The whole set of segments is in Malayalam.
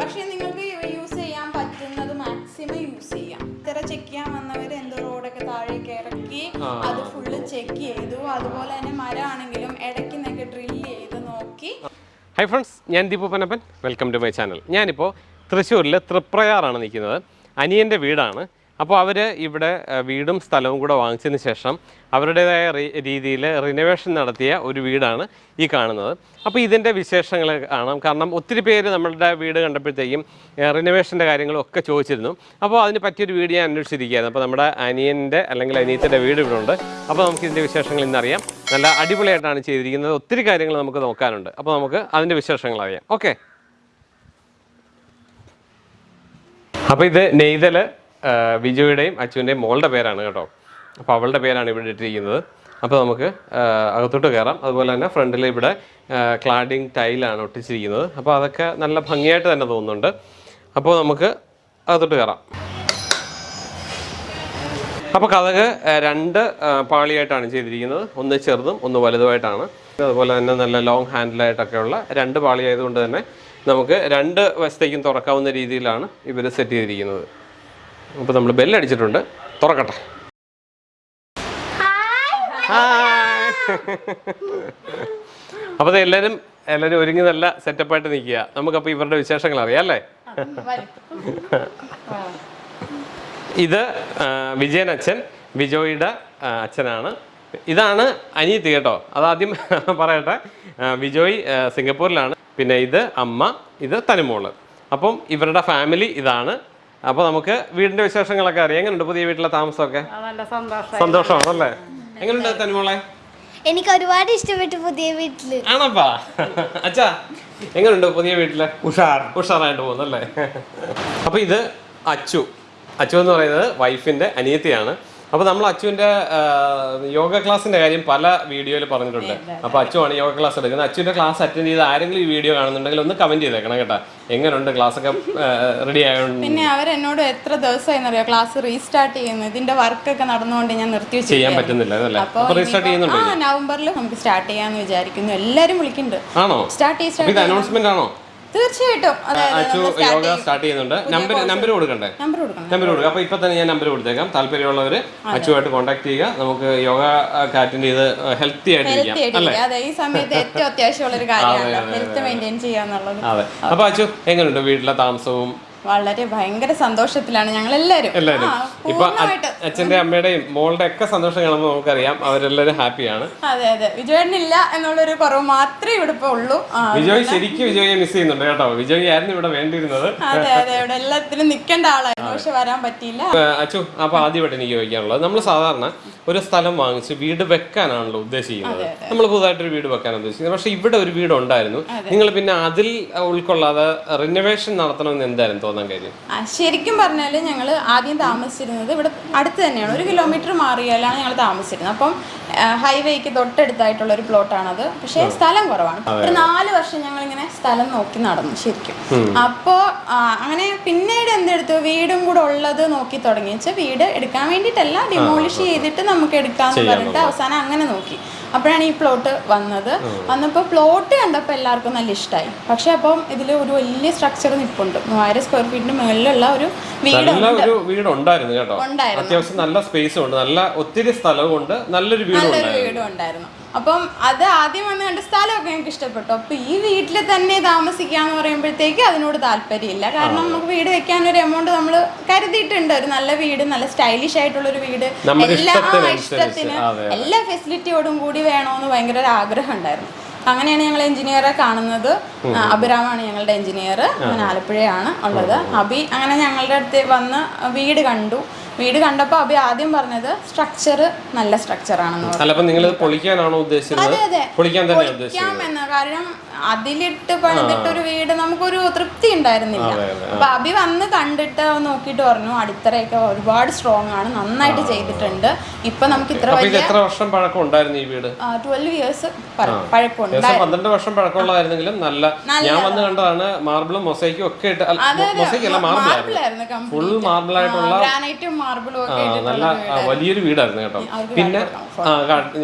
പക്ഷെ നിങ്ങൾക്ക് യൂസ് ചെയ്യാൻ പറ്റുന്നത് മാക്സിമം യൂസ് ചെയ്യാം. ഇത്ര ചെക്ക് ചെയ്യാൻ വന്നവര് എന്തോ റോഡൊക്കെ താഴേക്ക് ഇറക്കി അത് ഫുള്ള് ചെക്ക് ചെയ്തു. അതുപോലെ തന്നെ മരമാണെങ്കിലും ഇടയ്ക്ക് നിന്നൊക്കെ ഡ്രില്ല് ചെയ്ത് നോക്കി. ഹൈ ഫ്രണ്ട്സ് ഞാൻ Deepu Panappan welcome to my channel ഞാനിപ്പോൾ തൃശ്ശൂരിൽ തൃപ്രയാറാണ് നിൽക്കുന്നത്. അനിയന്റെ വീടാണ്. അപ്പോൾ അവർ ഇവിടെ വീടും സ്ഥലവും കൂടെ വാങ്ങിച്ചതിന് ശേഷം അവരുടേതായ രീതിയിൽ റിനോവേഷൻ നടത്തിയ ഒരു വീടാണ് ഈ കാണുന്നത്. അപ്പോൾ ഇതിന്റെ വിശേഷങ്ങൾ കാണാം. കാരണം ഒത്തിരി പേര് നമ്മളുടെ വീട് കണ്ടപ്പോഴത്തേക്കും റിനോവേഷന്റെ കാര്യങ്ങളും ഒക്കെ ചോദിച്ചിരുന്നു. അപ്പോൾ അതിന് പറ്റിയൊരു വീട് ഞാൻ അന്വേഷിച്ചിരിക്കുകയായിരുന്നു. അപ്പോൾ നമ്മുടെ അനിയന്റെ അല്ലെങ്കിൽ അനിയത്തിന്റെ വീട് ഇവിടെ ഉണ്ട്. അപ്പോൾ നമുക്ക് ഇതിന്റെ വിശേഷങ്ങൾ ഇന്നറിയാം നല്ല അടിപൊളിയായിട്ടാണ് ചെയ്തിരിക്കുന്നത്. ഒത്തിരി കാര്യങ്ങൾ നമുക്ക് നോക്കാനുണ്ട്. അപ്പോൾ നമുക്ക് അതിന്റെ വിശേഷങ്ങൾ അറിയാം. ഓക്കെ. അപ്പോൾ ഇത് നെയ്തൽ വിജയുടെയും അച്ചുവിന്റെയും മോളുടെ പേരാണ് കേട്ടോ. അപ്പോൾ അവളുടെ പേരാണ് ഇവിടെ ഇട്ടിരിക്കുന്നത്. അപ്പോൾ നമുക്ക് അകത്തോട്ട് കയറാം അതുപോലെ തന്നെ ഫ്രണ്ടിൽ ഇവിടെ ക്ലാഡിങ് ടൈലാണ് ഒട്ടിച്ചിരിക്കുന്നത്. അപ്പോൾ അതൊക്കെ നല്ല ഭംഗിയായിട്ട് തന്നെ തോന്നുന്നുണ്ട്. അപ്പോൾ നമുക്ക് അകത്തോട്ട് കയറാം അപ്പോൾ കഥക് രണ്ട് പാളിയായിട്ടാണ് ചെയ്തിരിക്കുന്നത്. ഒന്ന് ചെറുതും ഒന്ന് വലുതുമായിട്ടാണ്. അതുപോലെ തന്നെ നല്ല ലോങ് ഹാൻഡിലായിട്ടൊക്കെയുള്ള രണ്ട് പാളിയായതുകൊണ്ട് തന്നെ നമുക്ക് രണ്ട് വശത്തേക്കും തുറക്കാവുന്ന രീതിയിലാണ് ഇവർ സെറ്റ് ചെയ്തിരിക്കുന്നത്. അപ്പോൾ നമ്മൾ ബെല്ലടിച്ചിട്ടുണ്ട്. തുറക്കട്ടെ. ഹായ് അപ്പോൾ എല്ലാവരും എല്ലാവരും ഒരുങ്ങി നല്ല സെറ്റപ്പായിട്ട് നിൽക്കുക. നമുക്കപ്പോൾ ഇവരുടെ വിശേഷങ്ങൾ അറിയാം അല്ലേ? ഇത് വിജയൻ അച്ഛൻ വിജോയുടെ അച്ഛനാണ്. ഇതാണ് അനിയത്തി കേട്ടോ. അതാദ്യം പറയട്ടെ വിജോയ് സിംഗപ്പൂരിലാണ്. പിന്നെ ഇത് അമ്മ ഇത് തനിമോൾ. അപ്പം ഇവരുടെ ഫാമിലി ഇതാണ്. അപ്പോൾ നമുക്ക് വീടിന്റെ വിശേഷങ്ങളൊക്കെ അറിയാം. എങ്ങനെയുണ്ട് പുതിയ വീട്ടിലെ താമസമൊക്കെ? നല്ല സന്തോഷം സന്തോഷമാണല്ലേ? എങ്ങനെയുണ്ട് തനിമോളെ എനിക്ക് ഒരുപാട് ഇഷ്ടപ്പെട്ടു പുതിയ വീട്ടിൽ. ആണപ്പാ. അച്ഛാ എങ്ങനെയുണ്ട് പുതിയ വീട്ടിൽ? ഉഷാർ. ഉഷാറായിട്ട് പോകുന്നല്ലേ? അപ്പൊ ഇത് അച്ചു. അച്ചു എന്ന് പറയുന്നത് വൈഫിന്റെ അനിയത്തിയാണ്. അപ്പോൾ നമ്മൾ അച്ചുവിന്റെ യോഗ ക്ലാസ്സിന്റെ കാര്യം പല വീഡിയോയിൽ പറഞ്ഞിട്ടുണ്ട്. അപ്പോൾ അച്ചുവാണ് യോഗ ക്ലാസ് എടുക്കുന്നത്. അച്ചുവിന്റെ ക്ലാസ് അറ്റൻഡ് ചെയ്ത് ആരെങ്കിലും ഈ വീഡിയോ കാണുന്നുണ്ടെങ്കിൽ ഒന്ന് കമന്റ് ചെയ്തേക്കണം കേട്ടോ. എങ്ങനെയുണ്ട് ക്ലാസ്സൊക്കെ റെഡി ആയതുകൊണ്ട് പിന്നെ അവരെന്നോട് എത്ര ദിവസമായിരുന്നറിയോ ക്ലാസ് റീസ്റ്റാർട്ട് ചെയ്യുന്നു. ഇതിന്റെ വർക്കൊക്കെ നടന്നുകൊണ്ട് ഞാൻ നിർത്തി ചെയ്യാൻ പറ്റുന്നില്ല അതല്ലേ? അപ്പോൾ റീസ്റ്റാർട്ട് ചെയ്യുന്നുണ്ടോ നവംബറിൽ നമുക്ക് സ്റ്റാർട്ട് ചെയ്യാന്ന് വിചാരിക്കുന്നു. എല്ലാരും വിളിക്കുന്നുണ്ട്. ആണോ? സ്റ്റാർട്ട് ചെയ്ത് അനൗൺസ്മെന്റ് ആണോ? തീർച്ചയായിട്ടും. യോഗ സ്റ്റാർട്ട് ചെയ്യുന്നുണ്ട്. നമ്പർ നമ്പർ കൊടുക്കണ്ടേ? നമ്പർ കൊടുക്കണം. നമ്പർ കൊടുക്കുക അപ്പോൾ ഇപ്പോൾ തന്നെ ഞാൻ നമ്പർ കൊടുത്തേക്കാം. താല്പര്യമുള്ളവർ അച്ചുമായിട്ട് കോൺടാക്ട് ചെയ്യുക. നമുക്ക് യോഗ അറ്റൻഡ് ചെയ്ത് ഹെൽത്തി ആയിട്ട് അതെ ഈ സമയത്ത് ഏറ്റവും അത്യാവശ്യമുള്ള ഒരു കാര്യമാണ്. ഹെൽത്ത് മെയിന്റെയിൻ ചെയ്യാന്നുള്ളത്. അതെ. അപ്പോൾ അച്ചു എങ്ങനെയുണ്ട് വീട്ടിലെ താമസവും വളരെ ഭയങ്കര സന്തോഷത്തിലാണ് ഞങ്ങൾ എല്ലാവരും. എല്ലാവരും ഇപ്പൊ അച്ഛന്റെ അമ്മയുടെയും മോളുടെ ഒക്കെ സന്തോഷം കാണുമ്പോൾ നമുക്കറിയാം അവരെല്ലാവരും ഹാപ്പിയാണ്. അതെ അതെ. വിജയനില്ല എന്നുള്ളൊരു കുറവ് മാത്രമേ ഇവിടെ ഇപ്പൊ ഉള്ളൂ. വിജയ് ശരിക്കും വിജയെ മിസ് ചെയ്യുന്നുണ്ട് കേട്ടോ. വിജയ് ആയിരുന്നു ഇവിടെ വേണ്ടിയിരുന്നത്. അതെ അതെ. ഇവിടെ എല്ലാത്തിലും നിൽക്കേണ്ട ആളായിരുന്നു. പക്ഷെ വരാൻ പറ്റിയില്ല. അച്ചു അപ്പൊ ആദ്യമായിട്ട് എനിക്ക് ചോദിക്കാനുള്ളത്. നമ്മൾ സാധാരണ ഒരു സ്ഥലം വാങ്ങിച്ച് വീട് വെക്കാനാണല്ലോ ഉദ്ദേശിക്കുന്നത്. നമ്മൾ പുതുതായിട്ടൊരു വീട് വെക്കാൻ ഉദ്ദേശിക്കുന്നത്. പക്ഷെ ഇവിടെ ഒരു വീട് ഉണ്ടായിരുന്നു നിങ്ങൾ പിന്നെ അതിൽ ഉൾക്കൊള്ളാതെ റിനോവേഷൻ നടത്തണമെന്ന് എന്തായിരുന്നു തോന്നാൻ കാര്യം. ശരിക്കും പറഞ്ഞാൽ ഞങ്ങൾ ആദ്യം താമസിച്ചിരുന്നത് ഇവിടെ അടുത്ത് തന്നെയാണ്. ഒരു കിലോമീറ്റർ മാറിയാലാണ് ഞങ്ങൾ താമസിച്ചിരുന്നത്. അപ്പം ഹൈവേക്ക് തൊട്ടടുത്തായിട്ടുള്ള ഒരു പ്ലോട്ടാണത് പക്ഷേ സ്ഥലം കുറവാണ്. ഒരു നാല് വർഷം ഞങ്ങൾ ഇങ്ങനെ സ്ഥലം നോക്കി നടന്നു ശരിക്കും. അപ്പോൾ അങ്ങനെ പിന്നീട് എന്തെടുത്തു? വീടും കൂടെ ഉള്ളത് നോക്കി തുടങ്ങി വെച്ചാൽ വീട് എടുക്കാൻ വേണ്ടിയിട്ടല്ല ഡിമോളിഷ് ചെയ്തിട്ട് നമുക്ക് എടുക്കാന്ന് പറഞ്ഞിട്ട് അവസാനം അങ്ങനെ നോക്കി. അപ്പോഴാണ് ഈ പ്ലോട്ട് വന്നത്. വന്നപ്പോൾ പ്ലോട്ട് കണ്ടപ്പോൾ എല്ലാവർക്കും നല്ല ഇഷ്ടമായി പക്ഷെ അപ്പം ഇതിൽ ഒരു വലിയ സ്ട്രക്ചർ നിൽപ്പുണ്ട് മൂവായിരം സ്ക്വയർ ഫീറ്റിന് മുകളിലുള്ള ഒരു വീട് നല്ല വീട് ഉണ്ടായിരുന്നു കേട്ടോ. അത്യാവശ്യം നല്ല സ്പേസും ഉണ്ട്. നല്ല ഒത്തിരി സ്ഥലവും ഉണ്ട് നല്ലൊരു വീടും ഉണ്ടായിരുന്നു അപ്പം അത് ആദ്യം വന്ന് കണ്ട സ്ഥലമൊക്കെ ഞങ്ങൾക്ക് ഇഷ്ടപ്പെട്ടു. അപ്പം ഈ വീട്ടിൽ തന്നെ താമസിക്കാന്ന് പറയുമ്പോഴത്തേക്ക് അതിനോട് താല്പര്യമില്ല. കാരണം നമുക്ക് വീട് വെക്കാൻ ഒരു എമൗണ്ട് നമ്മൾ കരുതിയിട്ടുണ്ട്. ഒരു നല്ല വീട് നല്ല സ്റ്റൈലിഷ് ആയിട്ടുള്ള ഒരു വീട്. എല്ലാ ഇഷ്ടത്തിന് എല്ലാ ഫെസിലിറ്റിയോടും കൂടി വേണമെന്ന് ഭയങ്കര ഒരു ആഗ്രഹം ഉണ്ടായിരുന്നു. അങ്ങനെയാണ് ഞങ്ങൾ എഞ്ചിനീയറെ കാണുന്നത്. അഭിരാമാണ് ഞങ്ങളുടെ എഞ്ചിനീയർ ആലപ്പുഴയാണ് ഉള്ളത്. അബി അങ്ങനെ ഞങ്ങളുടെ അടുത്ത് വന്ന് വീട് കണ്ടു. വീട് കണ്ടപ്പോൾ അഭി ആദ്യം പറഞ്ഞത് സ്ട്രക്ചർ നല്ല സ്ട്രക്ചർ ആണെന്ന് പറഞ്ഞു. നിങ്ങൾ പൊളിക്കാനാണോ ഉദ്ദേശിച്ചത്? പൊളിക്കാൻ തന്നെ എന്ന് കാരണം അതിലിട്ട് പണിതിട്ട് ഒരു വീട് നമുക്കൊരു തൃപ്തി ഉണ്ടായിരുന്നില്ല. അപ്പൊ അഭി വന്ന് കണ്ടിട്ട് നോക്കിയിട്ട് പറഞ്ഞു അടിത്തറയൊക്കെ ഒരുപാട് സ്ട്രോങ് ആണ് നന്നായിട്ട് ചെയ്തിട്ടുണ്ട്. ഇപ്പൊ നമുക്ക് ഇത്ര വലിയ എത്ര വർഷം പഴക്കം ഉണ്ടായിരുന്നു ഈ വീട്? ട്വൽവ് ഇയേഴ്സ് ഏകദേശം പന്ത്രണ്ട് വർഷം പഴക്കമുള്ളതായിരുന്നെങ്കിലും നല്ല ഞാൻ വന്ന് കണ്ടതാണ് മാർബിളും മൊസൈക്കും ഒക്കെ ഇട്ട് മൊസൈക്കല്ല മാർബിൾ ആയിരുന്നു. ഫുൾ മാർബിൾ ആയിട്ടുള്ള ഗ്രാനൈറ്റും നല്ല വലിയൊരു വീടായിരുന്നു കേട്ടോ. പിന്നെ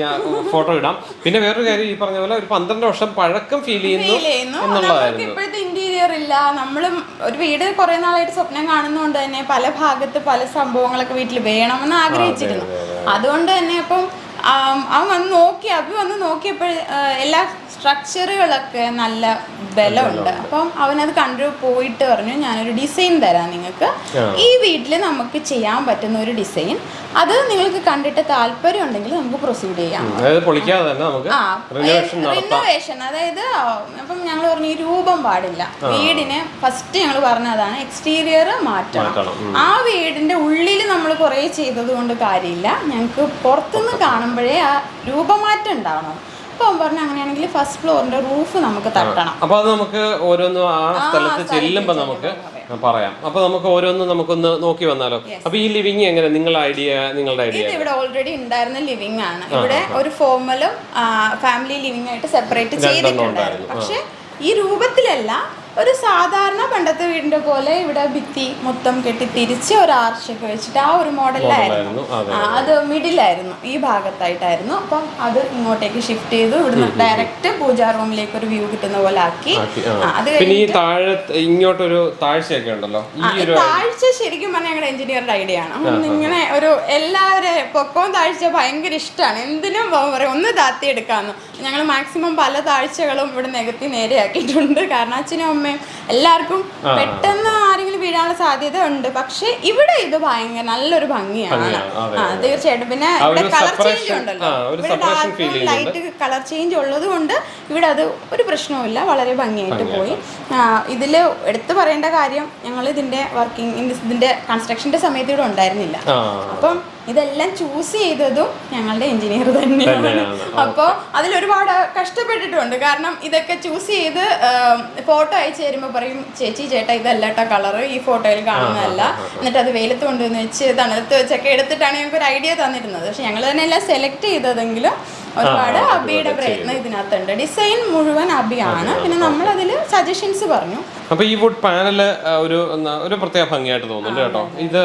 ഞാൻ ഫോട്ടോ ഇടാം. പിന്നെ വേറൊരു കാര്യം ഈ പറഞ്ഞ പോലെ ഒരു പന്ത്രണ്ട് വർഷം പഴക്കം ഫീൽ ചെയ്യുന്നു എന്നുള്ളതായിരുന്നു. ഇപ്പോഴത്തെ ഇന്റീരിയർ ഇല്ല. നമ്മളും ഒരു വീട് കുറെ നാളായിട്ട് സ്വപ്നം കാണുന്നതുകൊണ്ട് തന്നെ പല ഭാഗത്ത് പല സംഭവങ്ങളൊക്കെ വീട്ടിൽ വേണമെന്ന് ആഗ്രഹിച്ചിരുന്നു. അതുകൊണ്ട് തന്നെ അപ്പം ആം, അവൻ വന്ന് നോക്കി അഭി വന്ന് നോക്കിയപ്പോൾ എല്ലാ സ്ട്രക്ചറുകളൊക്കെ നല്ല ബലമുണ്ട്. അപ്പം അവനത് കണ്ടു പോയിട്ട് പറഞ്ഞു ഞാനൊരു ഡിസൈൻ തരാം നിങ്ങൾക്ക്. ഈ വീട്ടിൽ നമുക്ക് ചെയ്യാൻ പറ്റുന്ന ഒരു ഡിസൈൻ അത് നിങ്ങൾക്ക് കണ്ടിട്ട് താല്പര്യം ഉണ്ടെങ്കിൽ നമുക്ക് പ്രൊസീഡ് ചെയ്യാം. റിനോവേഷൻ അതായത് അപ്പം ഞങ്ങൾ പറഞ്ഞു ഈ രൂപം പാടില്ല. വീടിന് ഫസ്റ്റ് ഞങ്ങൾ പറഞ്ഞതാണ് എക്സ്റ്റീരിയർ മാറ്റണം. ആ വീടിന്റെ ഉള്ളിൽ നമ്മൾ കുറേ ചെയ്തത് കൊണ്ട് കാര്യമില്ല. ഞങ്ങൾക്ക് പുറത്തുനിന്ന് കാണുമ്പോഴേ ആ രൂപമാറ്റം ഉണ്ടാവണം. അപ്പോൾ പറഞ്ഞു അങ്ങനെയാണെങ്കിൽ ഫസ്റ്റ് ഫ്ലോറിന്റെ റൂഫ് നമുക്ക് തട്ടണം. അപ്പൊ അത് നമുക്ക് ഓരോന്നും ആ സ്ഥലത്ത് ചെല്ലുമ്പോ നമുക്ക് പറയാം. അപ്പൊ നമുക്ക് ഓരോന്നും നമുക്കൊന്ന് നോക്കി വന്നാലോ? അപ്പൊ ഈ ലിവിങ് എങ്ങനെ? നിങ്ങളുടെ ഐഡിയ നിങ്ങളുടെ ഐഡിയ ഇവിടെ ഓൾറെഡി ഉണ്ടായിരുന്ന ലിവിംഗ് ആണ്. ഇവിടെ ഒരു ഫോമലും ഫാമിലി ലിവിംഗ് ആയിട്ട് സെപ്പറേറ്റ് ചെയ്തിട്ടുണ്ടായിരുന്നു പക്ഷെ ഈ രൂപത്തിലല്ല ഒരു സാധാരണ പണ്ടത്തെ വീടിന്റെ പോലെ ഇവിടെ ഭിത്തി മൊത്തം കെട്ടി തിരിച്ച് ഒരു ആർച്ചൊക്കെ വെച്ചിട്ട് ആ ഒരു മോഡലായിരുന്നു അതെ മിഡിലായിരുന്നു ഈ ഭാഗത്തായിട്ടായിരുന്നു. അപ്പം അത് ഇങ്ങോട്ടേക്ക് ഷിഫ്റ്റ് ചെയ്തു. ഇവിടുന്ന് ഡയറക്റ്റ് പൂജാ റൂമിലേക്ക് ഒരു വ്യൂ കിട്ടുന്ന പോലെ ആക്കി. അത് പിന്നെ ഈ താഴെ ഇങ്ങോട്ടൊരു താഴ്ചയൊക്കെ ഉണ്ടല്ലോ? താഴ്ച ശരിക്കും പറഞ്ഞാൽ ഞങ്ങളുടെ എഞ്ചിനീയറുടെ ഐഡിയ ആണ്. ഇങ്ങനെ ഒരു എല്ലാവരും പൊക്കവും താഴ്ച ഭയങ്കര ഇഷ്ടമാണ് എന്തിനും പറയും ഒന്ന് താത്തി എടുക്കാമെന്ന് ഞങ്ങൾ മാക്സിമം പല താഴ്ചകളും ഇവിടെ നികത്തി നേരെയാക്കിയിട്ടുണ്ട്. കാരണം അച്ഛനും അമ്മയും എല്ലാവർക്കും പെട്ടെന്ന് ആരെങ്കിലും വീഴാനുള്ള സാധ്യത ഉണ്ട്. പക്ഷെ ഇവിടെ ഇത് ഭയങ്കര നല്ലൊരു ഭംഗിയാണ്. ആ തീർച്ചയായിട്ടും. പിന്നെ ഇവിടെ കളർ ചേഞ്ച് ഉണ്ടല്ലോ. ഇവിടെ ഡാർക്ക് ലൈറ്റ് കളർ ചേഞ്ച് ഉള്ളത് കൊണ്ട് ഇവിടെ അത് ഒരു പ്രശ്നവുമില്ല. വളരെ ഭംഗിയായിട്ട് പോയി. ഇതിൽ എടുത്തു പറയേണ്ട കാര്യം ഞങ്ങൾ ഇതിന്റെ വർക്കിംഗ് ഇതിന്റെ കൺസ്ട്രക്ഷന്റെ സമയത്ത് ഇവിടെ ഉണ്ടായിരുന്നില്ല. അപ്പം ഇതെല്ലാം ചൂസ് ചെയ്തതും ഞങ്ങളുടെ എഞ്ചിനീയർ തന്നെയാണ്. അപ്പോൾ അതിലൊരുപാട് കഷ്ടപ്പെട്ടിട്ടുണ്ട്. കാരണം ഇതൊക്കെ ചൂസ് ചെയ്ത് ഫോട്ടോ അയച്ചു തരുമ്പോൾ പറയും ചേച്ചി ചേട്ടാ ഇതല്ല കേട്ടോ കളറ് ഈ ഫോട്ടോയിൽ കാണുന്നതല്ല. എന്നിട്ട് അത് വെയിലത്ത് കൊണ്ടുവന്ന് വെച്ച് തണുത്ത് വെച്ചൊക്കെ എടുത്തിട്ടാണ് ഞങ്ങൾക്ക് ഒരു ഐഡിയ തന്നിരുന്നത്. പക്ഷെ ഞങ്ങൾ തന്നെ എല്ലാം സെലക്ട് ചെയ്തതെങ്കിലും ഒരുപാട് അബിയുടെ പ്രയത്നം ഇതിനകത്തുണ്ട്. ഡിസൈൻ മുഴുവൻ അബിയാണ്. പിന്നെ നമ്മൾ അതിൽ സജഷൻസ് പറഞ്ഞു. അപ്പൊ ഈ വുഡ് പാനൽ ഒരു ഒരു പ്രത്യേക ഭംഗിയായിട്ട് തോന്നുന്നുണ്ട് കേട്ടോ. ഇത്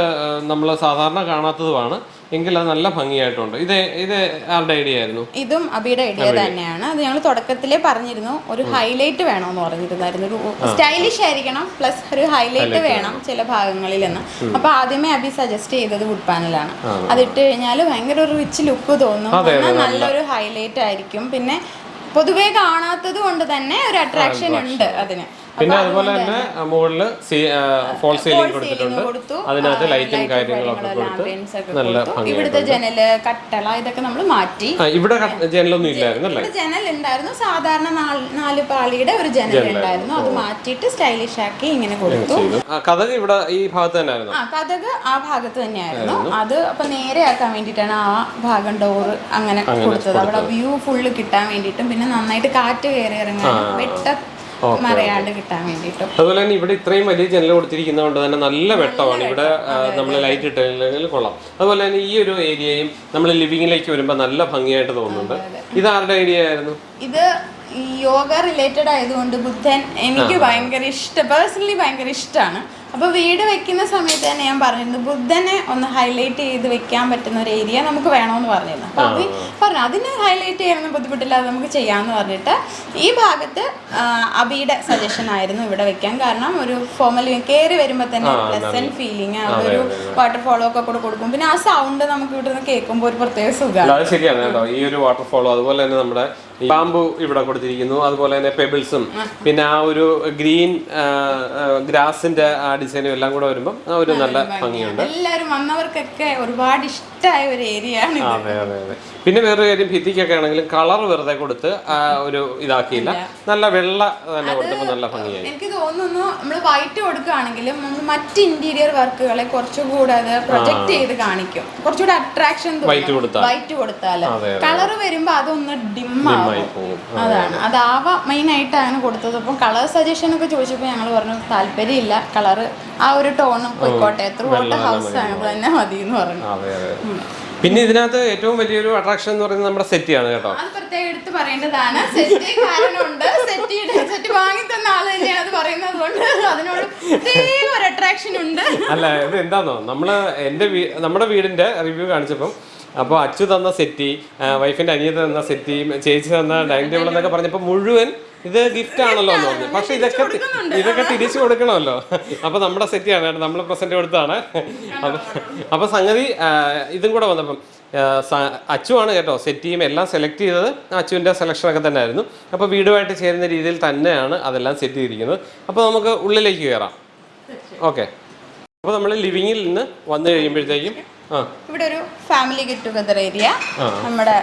നമ്മൾ സാധാരണ കാണാത്തതുമാണ്. എങ്കിൽ അത് നല്ല ഭംഗിയായിട്ടുണ്ട്. ഇത് ഇത് ആരുടെ ഐഡിയ ആയിരുന്നു? ഇതും അബിയുടെ ഐഡിയ തന്നെയാണ്. അത് ഞങ്ങൾ തുടക്കത്തിലേ പറഞ്ഞിരുന്നു. ഒരു ഹൈലൈറ്റ് വേണമെന്ന് പറഞ്ഞിരുന്നായിരുന്നു. ഒരു സ്റ്റൈലിഷ് ആയിരിക്കണം പ്ലസ് ഒരു ഹൈലൈറ്റ് വേണം ചില ഭാഗങ്ങളിൽ എന്ന്. അപ്പൊ ആദ്യമേ അബി സജസ്റ്റ് ചെയ്തത് വുഡ് പാനലാണ് അതിട്ട് കഴിഞ്ഞാൽ ഭയങ്കര ഒരു റിച്ച് ലുക്ക് തോന്നും. നല്ലൊരു ഹൈലൈറ്റ് ആയിരിക്കും. പിന്നെ പൊതുവേ കാണാത്തത് കൊണ്ട് തന്നെ ഒരു അട്രാക്ഷൻ ഉണ്ട് അതിന്. പിന്നെ അതുപോലെ തന്നെ മുകളിൽ ഫോൾ സീലിംഗ് കൊടുത്തിട്ടുണ്ട്. അതിനകത്ത് ലൈറ്റും കാര്യങ്ങളൊക്കെ കൊടുത്ത്. നല്ല ഇവിടുത്തെ ജനൽ കട്ടള ഇതൊക്കെ നമ്മൾ മാറ്റി. ഇവിടെ ജനലൊന്നും ഇല്ലായിരുന്നു അല്ലേ? ജനൽ ഉണ്ടായിരുന്നു. സാധാരണ നാല് പാളിയുടെ ഒരു ജനൽ ഉണ്ടായിരുന്നു. അത് മാറ്റിയിട്ട് സ്റ്റൈലിഷ് ആക്കി ഇങ്ങനെ കൊടുത്തു. കഥക് ഇവിടെ ഈ ഭാഗത്ത് തന്നെ ആയിരുന്നു ആ കഥക് ആ ഭാഗത്ത് തന്നെയായിരുന്നു. അത് അപ്പൊ നേരെ ആക്കാൻ വേണ്ടിയിട്ടാണ് ആ ഭാഗം ഡോറ് അങ്ങനെ കൊടുത്തത്. അവിടെ വ്യൂ ഫുള്ള് കിട്ടാൻ വേണ്ടിയിട്ടും പിന്നെ നന്നായിട്ട് കാറ്റ് കയറി ഇറങ്ങാൻ വെട്ട മറയാണ്ട് കിട്ടാൻ വേണ്ടിയിട്ടും. അതുപോലെ തന്നെ ഇവിടെ ഇത്രയും വലിയ ജനൽ കൊടുത്തിരിക്കുന്നതുകൊണ്ട് തന്നെ നല്ല വെട്ടമാണ്. ഇവിടെ നമ്മൾ ലൈറ്റ് ഇട്ടില്ലെങ്കിൽ കൊള്ളാം. അതുപോലെ തന്നെ ഈ ഒരു ഏരിയയും നമ്മൾ ലിവിങ്ങിലേക്ക് വരുമ്പോൾ നല്ല ഭംഗിയായിട്ട് തോന്നുന്നുണ്ട്. ഇത് ആരുടെ ഐഡിയ ആയിരുന്നു? ഇത് യോഗ റിലേറ്റഡ് ആയതുകൊണ്ട് ബുദ്ധൻ എനിക്ക് ഭയങ്കര ഇഷ്ടം പേഴ്സണലി ഭയങ്കര ഇഷ്ടമാണ് അപ്പോൾ വീട് വെക്കുന്ന സമയത്ത് തന്നെ ഞാൻ പറഞ്ഞിരുന്നു ബുദ്ധനെ ഒന്ന് ഹൈലൈറ്റ് ചെയ്ത് വെക്കാൻ പറ്റുന്ന ഒരു ഏരിയ നമുക്ക് വേണമെന്ന് പറഞ്ഞിരുന്നു. അപ്പോൾ അത് പറഞ്ഞു അതിനെ ഹൈലൈറ്റ് ചെയ്യാനൊന്നും ബുദ്ധിമുട്ടില്ലാതെ നമുക്ക് ചെയ്യാമെന്ന് പറഞ്ഞിട്ട് ഈ ഭാഗത്ത് ആ, അബിയുടെ സജഷൻ ആയിരുന്നു ഇവിടെ വെക്കാൻ. കാരണം ഒരു ഫോമൽ കയറി വരുമ്പോൾ തന്നെ പ്ലസന്റ് ഫീലിംഗ് അവിടെ ഒരു വാട്ടർഫോളോ ഒക്കെ കൂടെ കൊടുക്കും. പിന്നെ ആ സൗണ്ട് നമുക്ക് ഇവിടെ നിന്ന് കേൾക്കുമ്പോൾ ഒരു പ്രത്യേക സുഖമാണ് അത് ശരിയാണ് കേട്ടോ. ഈ ഒരു വാട്ടർഫോളോ അതുപോലെ തന്നെ നമ്മുടെ ബാമ്പു ഇവിടെ കൊടുത്തിരിക്കുന്നു അതുപോലെ തന്നെ പെബിൾസും പിന്നെ ആ ഒരു ഗ്രീൻ ഗ്രാസിന്റെ ആ ഡിസൈനും എല്ലാം കൂടെ വരുമ്പോൾ ഒരു നല്ല ഭംഗിയുണ്ട്. എല്ലാവരും വന്നവർക്കൊക്കെ ഒരുപാട് ഇഷ്ടമായ ഒരു ഏരിയ ആണ് അതെ അതെ അതെ. പിന്നെ വേറൊരു കാര്യം ഭിത്തിക്കൊക്കെ ആണെങ്കിലും കളർ വെറുതെ കൊടുത്ത് ഒരു ഇതാക്കിയില്ല. നല്ല വെള്ള തന്നെ കൊടുത്തപ്പോൾ നല്ല ഭംഗിയായി. എനിക്ക് തോന്നുന്നു നമ്മൾ വൈറ്റ് കൊടുക്കുകയാണെങ്കിലും നമ്മൾ മറ്റ് ഇന്റീരിയർ വർക്കുകളെ കുറച്ചുകൂടെ അത് പ്രൊജക്ട് ചെയ്ത് കാണിക്കും. കുറച്ചുകൂടെ അട്രാക്ഷൻ വൈറ്റ് കൊടുത്താൽ. വൈറ്റ് കൊടുത്താൽ കളർ വരുമ്പോൾ അതൊന്ന് ഡിമ്മായി ആവും. പോകും അതാണ്. അതാവാ മെയിൻ ആയിട്ട് അങ്ങനെ കൊടുത്തത്. അപ്പം കളർ സജഷൻ ഒക്കെ ചോദിച്ചപ്പോൾ ഞങ്ങൾ പറഞ്ഞു താല്പര്യമില്ല. കളർ ആ ഒരു ടോൺ പോയിക്കോട്ടെ. ത്രൂ ഔട്ട് ഹൗസ് ആണ്. തന്നെ മതി എന്ന് പറഞ്ഞു. അതെ അതെ. പിന്നെ ഇതിനകത്ത് ഏറ്റവും വലിയൊരു അട്രാക്ഷൻ എന്ന് പറയുന്നത് നമ്മുടെ സെറ്റിയാണ് കേട്ടോ. അത് പ്രത്യേകം എടുത്ത് പറയേണ്ടതാണ്. സെറ്റ് കാരണമുണ്ട്. സെറ്റ് സെറ്റ് വാങ്ങി തന്ന ആൾ തന്നെയാണ് അത് പറയുന്നത് കൊണ്ട് അതിനോട് പ്രത്യേക ഒരു അട്രാക്ഷൻ ഉണ്ട്. അല്ല ഇത് എന്താന്നോ? നമ്മൾ എന്റെ നമ്മുടെ വീടിന്റെ റിവ്യൂ കാണിച്ചപ്പം അപ്പോൾ അച്ചു തന്ന സെറ്റി വൈഫിന്റെ അനിയത്ത് തന്ന സെറ്റി ചേച്ചി തന്ന ഡൈനിങ് ടേബിൾ എന്നൊക്കെ പറഞ്ഞപ്പോൾ മുഴുവൻ ഇത് ഗിഫ്റ്റ് ആണല്ലോ എന്ന് പറഞ്ഞു പക്ഷെ ഇതൊക്കെ ഇതൊക്കെ തിരിച്ചു കൊടുക്കണമല്ലോ. അപ്പൊ നമ്മുടെ സെറ്റ് ആണ്. നമ്മൾ പ്രസന്റ് കൊടുത്താണ് അപ്പൊ സംഗതി ഇതും കൂടെ വന്നപ്പം അച്ചുവാണ് കേട്ടോ സെറ്റ് സെറ്റിയും എല്ലാം സെലക്ട് ചെയ്തത്. അച്ചുവിന്റെ സെലക്ഷനൊക്കെ തന്നെ ആയിരുന്നു അപ്പോൾ വീടുമായിട്ട് ചേരുന്ന രീതിയിൽ തന്നെയാണ് അതെല്ലാം സെറ്റ് ചെയ്തിരിക്കുന്നത്. അപ്പോൾ നമുക്ക് ഉള്ളിലേക്ക് കയറാം ഓക്കെ അപ്പോൾ നമ്മൾ ലിവിങ്ങിൽ നിന്ന് വന്നു കഴിയുമ്പോഴത്തേക്കും ഇവിടെ ഒരു ഫാമിലി ഗെറ്റ് ടുഗദർ ഏരിയ നമ്മുടെ